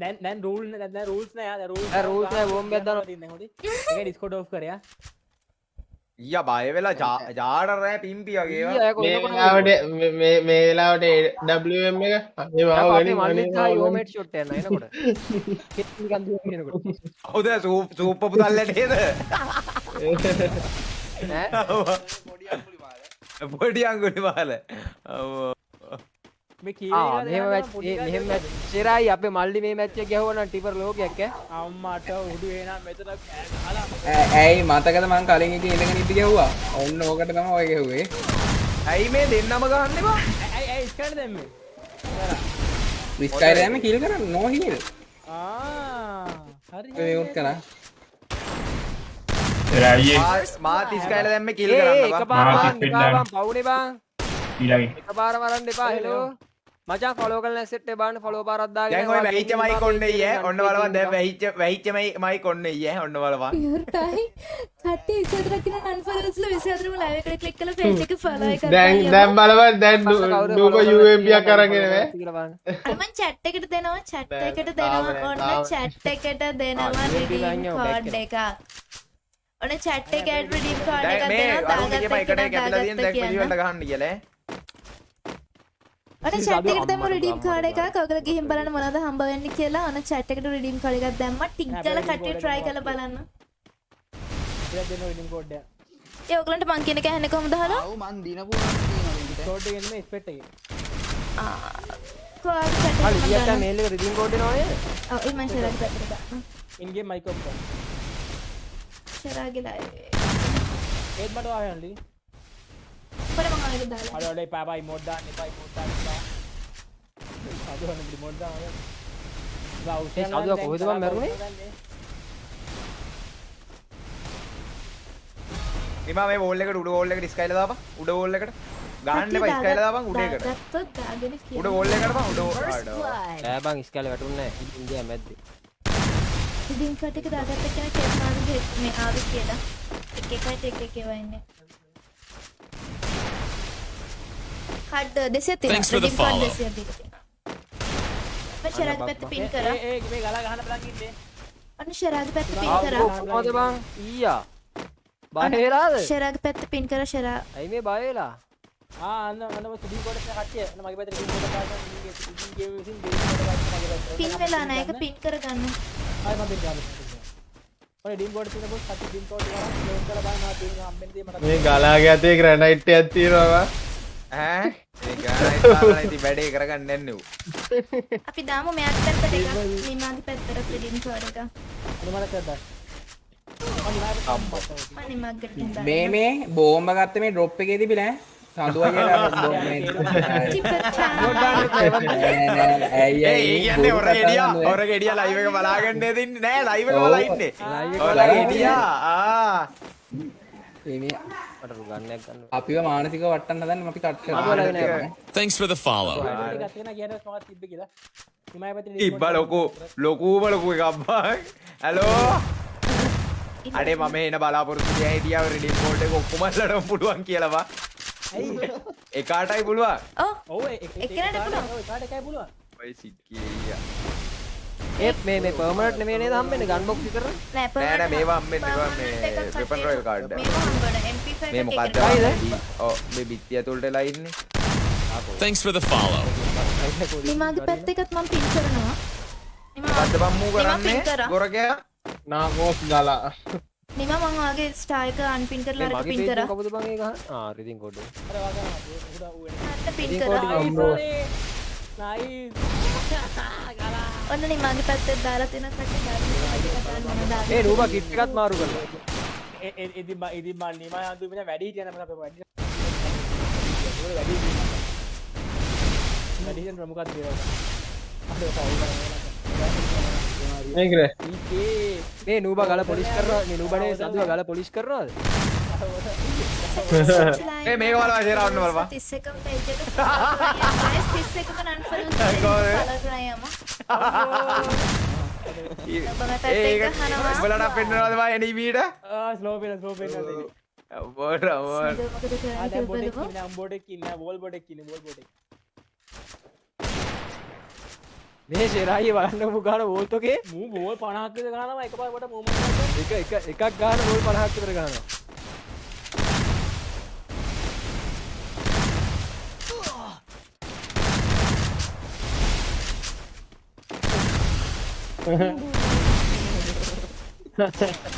දැන් දැන් රූල් නෑ දැන් රූල්ස් නෑ රූල්ස් නෑ බෝම්බයක් දානවා. තින්නේ හොඩි ඒක ඩිස්කෝඩ් ඔෆ් කරයා ඊය බය වෙලා ජාඩරෑ පිම්පිය වගේ ට මේ වෙලාවට ඩම් එක ෝමට ට හවද? සූපපු තල්ලට හේද පොඩි අංගුලි බාල [laughs] මෙහෙම චෙරයි අප මල්ලි මේ මැච්ච ගැහවන ටිපර ලෝකයක්ක අම්මට උඩු වෙන මෙතන ඇයි මතකද මං කලින් ඉති එළඟ නිති ගැව්වා ඔන්න ඕකට තම ඔය ගැහුවේ. ඇයි මේ දෙන්නම ගහන්නවා ඇයි ඇයිස්කට දෙන්න? විස්කයිරයම කිල් කර නොහිල් හරි. කර මාතිස්කයිල දැම්ම කිල් කර පවුනේ බං ඊළඟ. එක පාර මරන්න එපා හෙලෝ මචා ෆලෝ කල සෙට් බාන්න ෆලෝ පරද්දා දැන් ඔය වැහිච්ච මයි කොන්නේ ඊයේ ඔන්න බලවන් දැන් වැහිච්ච වැහිච්ච මයි මයි කොන්නේ ඊයේ ඔන්න බලවන් පියුර්ටයි කට්ටි 24ක් කියන අන්ෆලෝස් වල 24ම ලයිව් එකට ක්ලික් කරලා පේජ් එක ෆලෝ එක දැන් දැන් බලවන් දැන් නූක UMB එක අරගෙන නේ. මම chat එකට දෙනවා chat එකට දෙනවා. ඔන්න chat එකට දෙනවා රිඩීම් කෝඩ් එකක් ඔන්න chat එක ඇඩ් රිඩීම් කෝඩ් එකක් දෙනවා දාගත්ත කියලා දැන් මෙහෙම එකට කැපිලා තියෙන දැන් මෙලිවලට ගහන්න කියලා ඔන්න chat එකට දැම්ම redeem code එකක්. ඔයගොල්ලෝ ගිහින් බලන්න මොනවද හම්බ වෙන්නේ කියලා. ඔන්න chat එකට redeem code එකක් දැම්මා. ටික් කරලා කට්ටිය try කරලා බලන්න. ඉතින් දෙන්න රිඩිම් කෝඩ් එක ඒ ඔයගලන්ට මං කියන එක ඇහෙන්නේ කොහොමද? අහලා ඔව් මන් දිනපු නම් තියෙනවා කෝඩ් එක එන්නේ ස්පෙට් එකේ. කොහොමද chat හරි එක ලියන්න මං මේල් එක රිදීම් කෝඩ් එනවා නේද? ඔව් ඒ මං ෂෙරාගේ පැත්තට දාන්න ඉන් ගේම් මයික් ඔෆ් කරන්න ෂෙරාගේ live ඒත් මට ආවයන්ලි පොර මං ආයෙත් දාලා අඩ අඩ පාපයි මොඩ් දාන්න එපා මොඩ් දාන්න එපා. අද වන්න මොඩ් දාන්න. ඒ සාදුවා කොහෙද බං මැරුණේ? නිමා මේ වෝල් එකට උඩ වෝල් එකට ස්කයිල දාපන්. උඩ වෝල් එකට. ගහන්න එපා ස්කයිල දාපන් උඩ එකට. දාගත්තොත් දාගෙන කියන්න. උඩ වෝල් එකට බං උඩ අඩෝ. ඈ බං ස්කෑල වැටුන්නේ නැහැ ඉන්දියා මැද්දේ. ඉතින් කට එක දාගත්ත කෙනා කෙස්මාගේ මේ ආවේ කියලා. එක එකයි එක එක ඒවා කඩ් දෙසිය තිය දෙසිය ශරාජ් පැත්ත පින් කර අන්න ශරාජ් පැත්ත පින් කර මොකද බං ඊයා බාහිරාද ශරාජ් පැත්ත පින් කර ශරා ඇයි මේ බයෙලා ආ අන්න අන්න මම සුදී කොටස් කට්ටිය අන්න මගේ පැත්තට පින් කරලා ගන්න සුදී ගේම් විසින් දෙන්න මගේ පින් වෙලා නැහැ ඒක පින් කර ගන්න ආයි මම බෙන් ඔය ඩීම් බෝඩ් තියෙන පොත් කට්ටිය ඩීම් කෝඩ් කරා ලෝඩ් කරලා බලන්න තියෙන හම්බෙන්නේ මට මේ ගලාගේ ඇතේ ග්‍රැනයිට් එකක් තියෙනවා ඈ? මේ ගානයි වැඩේ කරගන්න යන්නේ ඌ. අපි දාමු මෙයාගේ පැත්තට පැත්තට එක? කරදා මම නිමාගට දාන්න මේ මේ බෝම්බ ගත්ත මේ ඩ්‍රොප් එකේ තිබිලා සඳුව ඒ කියන්නේ ඔර ගෙඩියා ඔර ගෙඩියා ලයිව් එක බලාගන්න දෙන්නේ නෑ ලයිව් එක බලා ඉන්නේ. ඔර ගෙඩියා ආ මට රුගන්නයක් ගන්න අපිව මානසික වට්ටන්න හදන්න අපි කට් කරලා Thanks for the follow. එකක් තියෙන කියනවා මම තිබ්බ කියලා? නිමයි පැත්තට ඩීම් ඉබ්බා ලොකු ලොකුම ලොකු එකක් බං හැලෝ අඩේ මම එන බලාපොරොත්තු තියා හිටියා රිඩිම් කෝඩ් එක ඔක්කොමලටම පුළුවන් කියලා බා එකාටයි පුළුවන්? ඔව් ඔව් එක්කෙනාට පුළුවන්. ඔය කාට එකයි පුළුවන්. ඔය සිත් කීයා ඒත් මේ මේ පර්මනට් නෙමෙයි නේද හම්බෙන්නේ? ගන් බොක්ස් විතර නෑ නෑ නෑ මේවා හම්බෙන්නේ ඒවා මේ වෙපන් රොයල් කාඩ් මේවා හම්බෙන MP5 මේ එකට. ඔව් මේ බිත්තිය ඇතුළට එලා ඉන්නේ Thanks for the follow. නිමාගේ පැත්ත එකත් මම පින් කරනවා. නිමා මොකද්ද බම්මු නිමා පින් කරන්නේ කරා. ගොරකයා? නාගෝස් ගලා. නිමා මම වාගේ ස්ටාර් එක අන්පින් කරලා මගේ පින් කරා. කවුද බං ඒක? ආ රිදින් කෝඩ් එක. අර වාගා උඩ ඌ වෙන පින් කරා. නයිස් ඔන්න නිමාගේ පැත්තට දාලා තියෙන කට්ටිය දාලා මම දාලා ඒ නූබා කිට් එකත් මාරු කරලා ඉදි ඉදි මන් නිමා අඳු මෙන්න වැඩි හිටියන මම අපේ වැඩි වැඩි වැඩි හිටියන ප්‍රමුඛත් දේවල් අද මේක රේ ඊකේ. මේ නූබා ගල පොලිස් කරනවා මේ නූබානේ සතුව ගල පොලිස් කරනවාද [laughs] ඒ මේක බලවා ෂෙයාර් කරන්න බලපන් 31ම page එක guys 31ම unfollow කොහොමද? කරලා කරා යමු ඒක උඹලට පෙන්නනවද බා එනීමීට ආ ස්ලෝ පේන ස්ලෝ පේන බෝඩ බෝඩ මොකද ආ දැන් බොඩෙක් කරන්නේ ඉන්න බොඩෙක් ඉන්න වෝල් බොඩෙක් ඉන්න වෝල් බොඩෙක් මේ ෂෙරායි බලන්න මුගාන වෝල්තෝකේ මූ බෝල් 50ක් විතර ගන්නවා එකපාරට මූමන්ට් එක එක එකක් ගන්න වෝල් 50ක් විතර ගන්නවා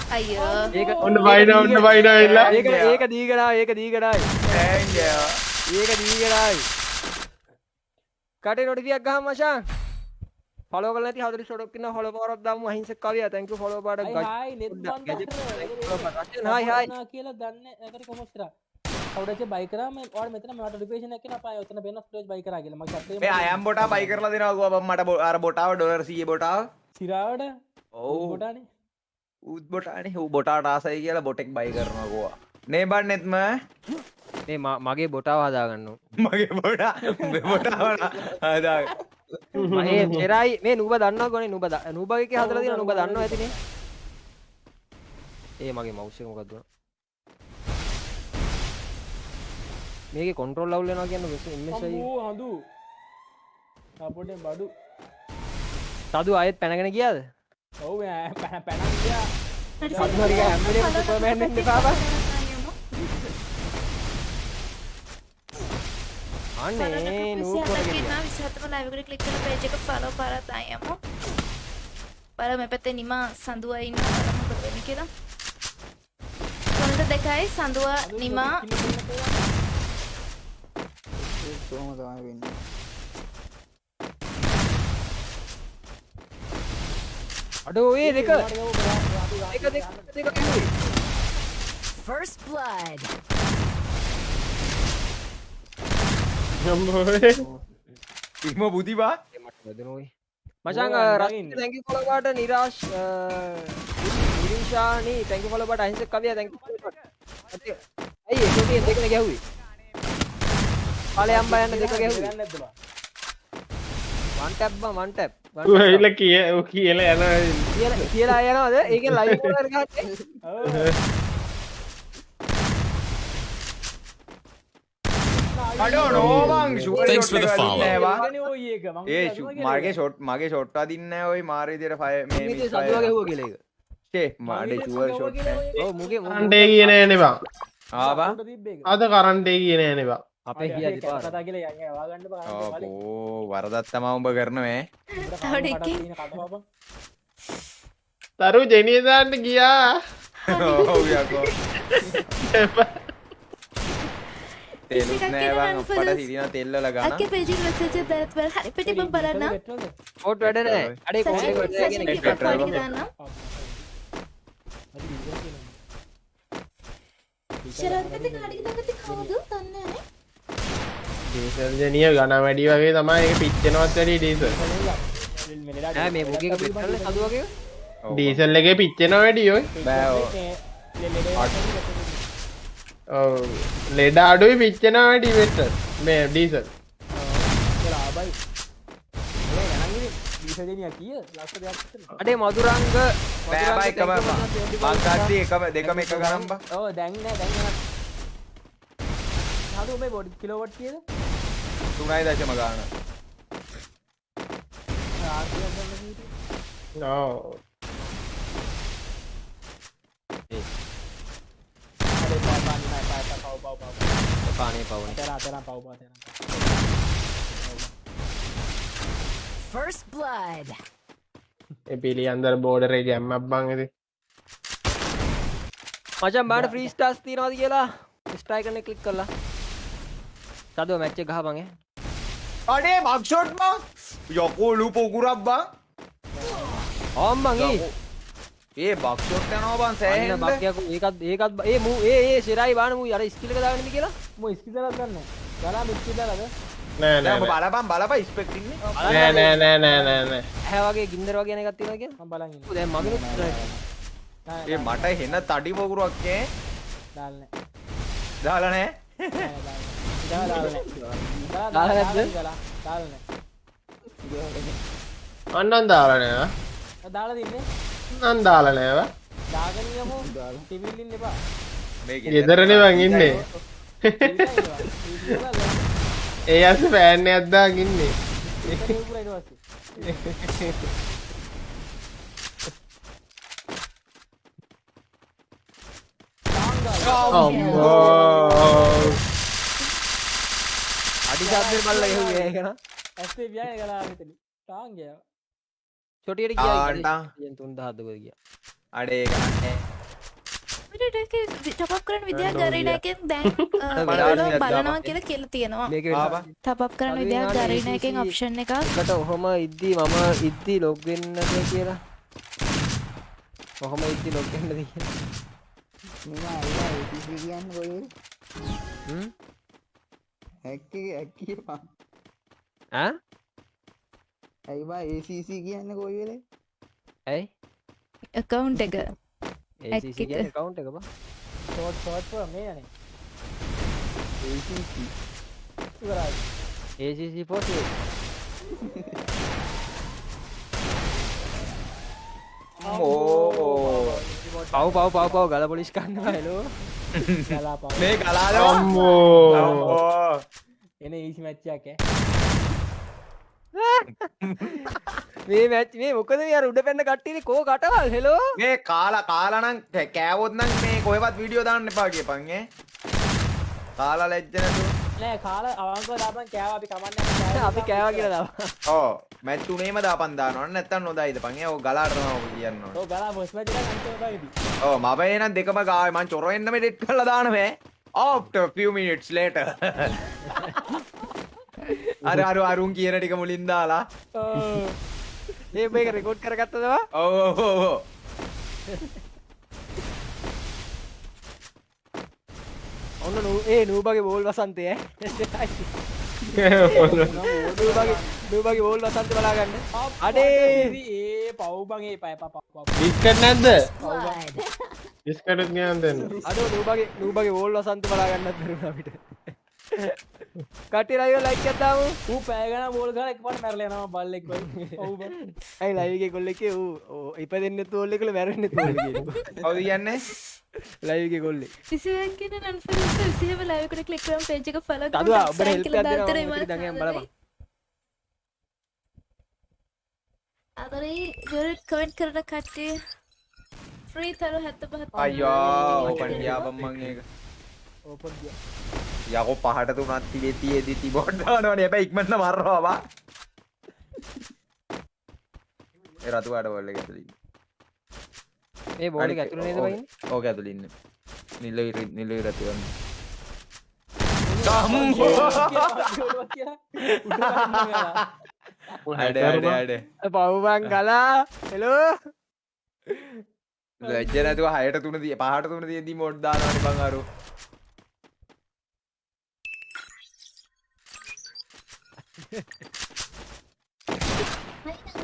අයියෝ ඒක ඔන්න බයින ඔන්න බයින වෙලා ඒක ඒක දීගනා ඒක දීගනායි ඒක දීගනායි කටේ නොටිෆියක් ගහම මචං ෆලෝ කරලා නැති 40 ෂොට් එකක් ඉන්න ෆලෝ පාරක් දාමු අහිංසක කවියා thank you ෆලෝ පාරක් ගයි hi Neth Bandara hi hi කියලා දන්නේ ඒකට කොහොමද කරා කවුරුද බයි කරා මේ ඔයාලා මෙතන මට නොටිෆිකේෂන් එකක් එනවා පාය ඔතන බෙන්න ස්ටේජ් බයි කරා කියලා මගේ සැපේ මේ අයම් බොටා බයි කරලා දෙනවා ගුවා මට අර බොටාව ඩොලර් 100 බොටාව සිරාවට ඔව්. කොටානේ ඌත් බොටානේ. ඌ බොටාට ආසයි කියලා බොටෙක් බයි කරනවා ගුවා. නේ බන්නෙත්ම? ම- මගේ බොටාව හදාගන්න. මගේ බොටාව හදා ඒ ෂෙරායි මේ නූබ දන්නවා ගොනේ නූබ නූබගේ තියෙනවා නූබ දන්නවා ඇතිනේ ඒ මගේ මවුස් එක මොකක්ද උනා? මේකේ කන්ට්‍රෝල් ලවුල් වෙනවා කියන්නේ මෙස් එම් අම්මෝ හඳු. අපොටෙන් බඩු තදු ආයෙත් පැනගෙන ගියාද? ඔව් පැන පැනන් ගියා. තදු හරිය හැම වෙලේම සුපර්මෑන් වෙන්න එපා බා අනේ නූ කරගෙන විසහතම ලයිව් එකට ක්ලික් කරලා page එක follow කරලා දායමු. බලමු මේ පැත්තේ නිමා සඳුවා බලමු මොකද වෙන්නේ කියලා. කොන්ද දෙකයි? සඳුවා නිමා. කොහොම තමයි වෙන්නේ අඩෝ ඒ දෙක. එක දෙක දෙක කිව්වේ First blood. ඉක්ම වැදෙනෝයි. මචං රස්ති thank you follow බාට නිරාශ් නිරිෂානි thank you follow බාට අහිංසක කවියා thank you follow බාට ඇයි ඒක තියෙන දෙකනේ ගැහුවේ? ඵලයන් බයන්න දෙක ගැහුවේ. නැද්ද බා one ඇවිල්ලා කිය කියලා යනවා කියලා කියලා යනවාද ඒ ෂු- කියලා. මගේ ෂොට් මගේ ෂොට් අදින්න ඔය මාර විදියට ෆය මේ මේ මිස් සතුවා ගැහුවා කියලා ඒක ෂේ මාඩේ ෂුවර් ෂොට් ඔව් මුගේ කරන්ටේ කියන තිබ්බ එක. අද කරන්ටේ කියන නේබා අපේ කිය කැප කතා කියලා යන්නේ වාගන්න බා ඕ වරදත් තමා උඹ කරනවේ. තවඩ එකේ තරු ජෙනියදාන්න ගියා. ඔව් යකෝ [laughs] තෙලුත් එකක් නෑවන් කියන අපට සිරින තෙල්ලල ගන්න අක්කේ පේජින් මෙසේජ් එක දාත් වල? හරි පිටි මම බලන්න. කෝට් වැඩ නෑ. අඩේ නෑ. කියන සචින් එක. දාන්න ශරත් මෙතන කඩිය දාගත්තේ කවුද දන්නේ නැහැ ඩීසල් ජනිය ගන වැඩි වගේ තමයි එක පිච්චෙනවත් වැඩි ඩීසල් නෑ මේ මුගේ එක පිටරල්ල සතු වගේ? ඩීසල් එකේ පිච්චෙන වැඩියෝ බෑ ලෙඩ අඩුයි පිච්චෙන වැඩි වෙට මේ ඩීසල් ලාබයි දීසජනිය කිය ලස්ස දෙයක් අඩේ මදුරංග බෑ බයි එකම මංගත්ති එකම දෙකම එක ගනම් බා. ඔව දැන්න දැන්න හඩු මේ බොඩි කිලෝවට් කියද තුනයි දශම ගාන නෝ පානේ පවන තරතරම් පව් පාතර First blood. පිළි අන්දර බෝඩරේ ගැම්මක් බං ඇති මචන් බාට ෆ්‍රී ස්ටාස් තියනවාද කියලා ස්ට්‍රයි කන කලික් කරලා සදුව මැච්ච ගහපගේ අඩේ මක්ෂොට් බං යකෝලු පොකුරක් බං. ඕම්බගේ ඒ බක්ෂොට් යනවා බං සෑහෙන්න. බක්යකු ඒකත් ඒකත් ඒ මූ ඒ ඒ සිරයි බානමු අර ස්කිලක දාගනද කියලා? ම ස්කිදලත් ගන්න ගලා මිස්කිදලද නෑ දැන් නෑ. ඔබ බලපන් බලපන් ස්පෙක්ටින්නේ නෑ නෑ නෑ නෑ නෑ නෑ. හැවගේ ගින්දර වගේ එකක් තියෙනවා කියලා? ම බලන්න දැන් මගේ ඒ මට හෙන්න තඩි පොකුරක් නේ. දාන්න දාලා නෑ දාලන අන්නන් දාලනෑ දාලා දින්නේ නන් දාලනෑව දාගනියමු තිවිල්ලින්න එපා මේක ගෙදරන වන් ඉන්නේ. ඒ අස පෑන්න අද්දා ඉන්නේ අඩි සාධ්‍ය බල්ල එහු ඒකන. ඇස්ේ ව්‍යය කලා මෙතන. ටාන්ගය චොටියට. කිය තුන් දහත්දක කිය අඩේ ගන්න ටපක් කරන විදියක් ගරීනයකෙන් දැන්. [laughs] බලනවා කියලා කියලා තියෙනවා. ටප් කරන විදියක් ගරීනයකෙන් ඔප්ෂන් එකක්. එකට ඔහොම ඉද්දී මම ඉද්දී ලොග්වෙන්නද කියලා. ඔහොම ඉද්දි කියන්න කොයි හ්ම්? හැක්කේ හැක්කේ පා ඈ? ඇයිවා ACC කියන්න කොයි වෙලේ? ඇයි? Account එක. ACC කියන්නේ account එක බා. ෂෝට් ෂෝට් මේ යනේ ACC පොටි ඕ පව් පව් පව් පව් ගල පොලිස් කන්න පව. මේ ගලාලවා අම්මෝ. එන ඊසි මැච්චයක් මේ මැච් මේ මොකද මේ අර උඩ පැන්න කට්ටියනේ කෝ කටවල් හෙලෝ මේ කාලා කාලානම් කෑවොත් නම් මේ කොහෙවත් වීඩියෝ දාන්න එපා කියපන් ඈ. කාලා ලැජ්ජ නැතුව නෑ කාල අවංකව දාපන් කෑව අපි කමන්න අපි කෑවා කියලා දාවා ඕ මැච් තුනේම දාපන් දානවා. නැත්තම් නොදායිද? පන් ඒ ඔය ගලාට තමයි ඔක කියන්න. ඔව් ගලා බොස් මැච් එක අන්තිම බයිදි ඕ මම එනම් දෙකම ගාවේ මං චොර වෙන්නම ඩෙට් කරලා දානවා after few minutes later. [laughs] අර අර අරුන් කියන ටික මුලින් දාලා. මේ [laughs] මේක රෙකෝඩ් කරගත්තදවා ඔව් ඔව් ඔව් ඔන්න නූ ඒ නූබගේ බෝල් වසන්තය. [laughs] නූබගේ නූබගේ බෝල් වසන්ත බලාගන්න. අඩේ! ඒ පව්බගේ පය පප විස්කට නැද්ද. විස්කටත් ගයන් දෙන්න. අඩ නූබගේ නූබගේ බෝල් වසන්ත බලාගන්න දරුණ අපිට කටි රයිව ලයික් ඇත්තාම ඌ පෑගන බෝල් ගල එක් පට මැරලයනවා බල්ලෙක් ඔව් ඇයි ලයිගේ කොල්ල එක වූ ඉප දෙන්න තෝල්ල කළ මැරෙන්න තෝල කවුද කියන්නේ? ලයිගේ කොල්ලේ විසියක් කියන නන්ෆල විසිහම ලයිවකට ක්ලික් කරම් පේජ් එක ෆලෝ තදවා ඔබට හෙල්ප දෙනවා දඟයන් බලපන්. අදරේ ජොරට් කමෙන්ට් කරන කට්ටිය ෆ්‍රී තරු හැත්ත පහත් අයියෝ පන්ඩියාපම් මං ඒක. ඕපන් ගිය යකෝ පහට තුනත් තිබේ තියේදී තිබෝඩ් දානවනේ හැබැයි ඉක්මනට මරනවා බා. ඒ රතු පාට බෝල් එක ඇතුළේ ඉන්නේ. ඒ බෝල් එක ඇතුළේ නේද ඕක- වයින්නේ? ඕක ඇතුළේ ඉන්නේ. නිල නිල ඉර තියන්නේ අඩේ අඩේ අඩේ පව්බන් ගලා. හෙලෝ. ලැජ්ජ නැතුව හයට තුන තිය පහට තුන තියෙද්දි මොඩ් දානවනේ බං අරු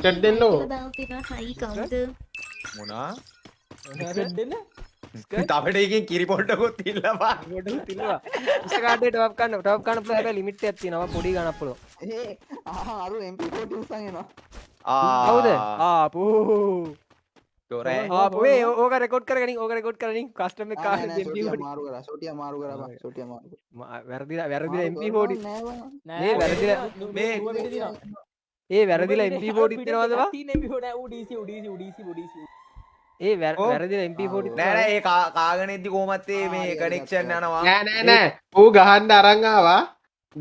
චට් දෙන්න ඕ. හයි කවුද මොනා දෙන්න තවට එකෙන් කිරි පොට්ටකුත් ඉල්ලවා තිනවා ඉස්කාටේ ටොප් කන්න ටොප් කන්න පුළුවන් හැබැයි ලිමිට් එකක් තියෙනවා. පොඩි ගණක් පුළුවන්. ඒ ආ අරු MP40 උස්සන් එනවා. ආපු තොරෑ ආපු ඒ ඕක රෙකෝඩ් කරගනින් ඕක රෙකෝඩ් කරගනින්. කස්ටම් සොටිය MP40 මාරු කරා සොටිය මාරු MP40 කරනවා. නෑ බං. මේ වැරදිලා මේ ඒ වැරදිලා MP40 තියනවද බා ඒ වැර- ඔව්. වැරදිලා MP40 නෑ නෑ ඒ කා- කාගෙන ඉද්දි කොහොමත් ඒ මේ කනෙක්ෂන් යනවා. නෑ නෑ නෑ. ඌ ගහන්ඩ අරංආවා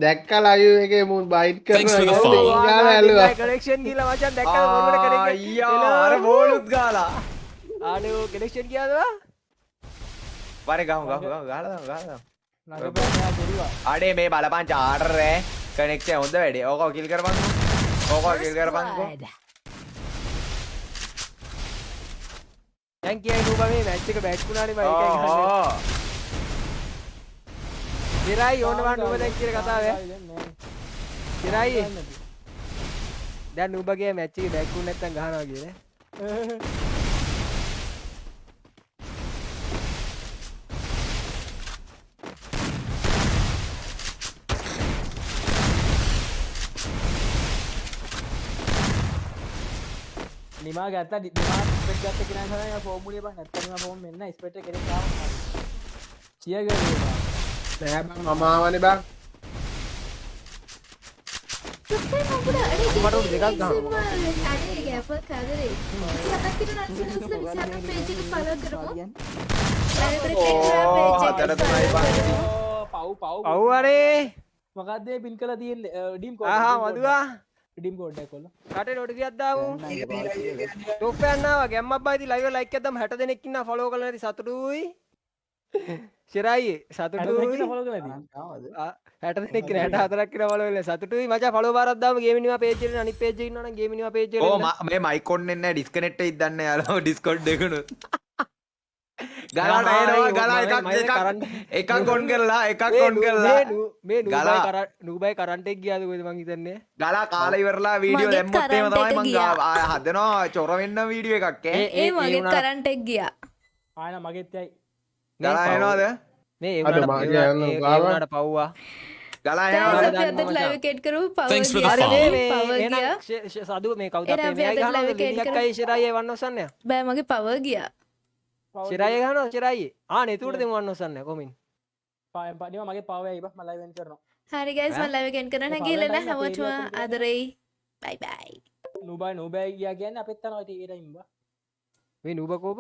දැක්ක ලයු එක මුන් බයිට් Thanks for the කරන follow. ගාල ඇල්ලුවා. කනෙක්ෂන් ගිහලා මචං දැක්කද මොරුවට ආ, කනෙක්ෂන් අයියා අර බෝලුත් ගාලා. ආනේ ඕ කනෙක්ෂන් ගියාද බා? වරේ ගහමු ගහමු ගහමු ගහලා දාමු ගහලා දාමු. අඩේ මේ බලපන් චාටර් ඈ කනෙක්ෂන් හොඳ වැඩේ. ඕක කිල් කරපන්කෝ. ඕක කිල් කරපන්කෝ. Blood. දැන් කියයි නූ බා. මේ මැච් ඉරයි ඕන වා නූබ දැන් කියන කතාව ඈ. ඉරයි. දැන් නූබගේ මැච් එකේ බැට් වුණ නැත්තම් ගහනවා කියලා නිමා ගත්ත නිමා ස්පෙට් ගත්ත කෙනා තමයි ෆෝමුලිය බං නැත්තම් නිමා ෆෝම් මෙන්න ස්පෙට් එක කෙනෙක් ආවා චිය ගේනවා නෑ බං මමාවනේ බං. මට උඩ දෙකක් ගහනවා. අඩේ ගැප කදරේ විසිහතක් විතර රන්සනස්ල විසිහතක් පේජ් එක ෆලෝ කරමු හතර පහ පව් පව් ඔව් අනේ මොකක්ද මේ පින් කළා තියෙන්නේ? ඩීම් කෝඩ් ආහා මදුවා. ඩීම් කෝඩ් එක කොල්ල. රටේ දාමු. ඒක පාවිච්චි කරලා. ටොප් එකක් නාවා ගැම්මක් බයිති ලයිව් ලයික් එකක් දැම්ම 60 දෙනෙක් ඉන්නවා. ෆලෝ කරලා නැති සතුටුයි [laughs] ආ, ආවද? හැට හතරක් කියන ෆලෝ වෙලා සතුටුයි. මචං ෆලෝ බාරක් දාමු ගේමිනිවා එකේ අනිත් පේජ් ඉන්නවනම් ගේමිනිවා එන්න. ම- මේ මයිකොන් එන්න ඩිස්කනෙක්ට ඉදන්න යාලා ඩිස්කොඩ් එකනු ගලාට එනවා ගලා එකක් කරන්න- එකක් කොන් කරලා එකක් මේ කොන් නූ- කරලා. මේ නූ- ගලා. කර- නූබයි කරන්ට් එක ගියාද කොහෙද මං හිතන්නේ? ගලා කාලා ඉවරලා වීඩියෝ දැම්මොත් එහෙම තමයි මං හදනවා චොර වෙන්න වීඩියෝ එකක් ඒ- ඒ ඒ මගේ වුණාට- කරන්ට් එක ගියා. ආයන මගෙත් යයි ගලා එනවාද? මේ ඒ අද වුණාට- මාගේ ඒ යන්න වුණාට- ඒ ගාවා. වුණාට පව්වා. සදුව මේ. අයි ශිරායි වන්න ඔසන්නේ. බෑ මගේ පවර් ගියා. ශිරායි ගහනවා ශිරායි ආ නෙතුවට දෙමු වන්න ඔසන්නේ. කොමින්. පායම් පඩිම මගේ පව ඇයි බං? මම ලයිව් වෙන් කරනවා. හරි ගයිස් මම ලයිව් එකෙන් කරන පවර් ගිහලා ගන්න හැමෝටම අපේ area ආදරෙයි. බයි බයි නුබයි නුබයි ගියා කියන්නේ අපෙත් යනවා ඉතින් ඒ ටයිම් බා. මේ නූබ කෝප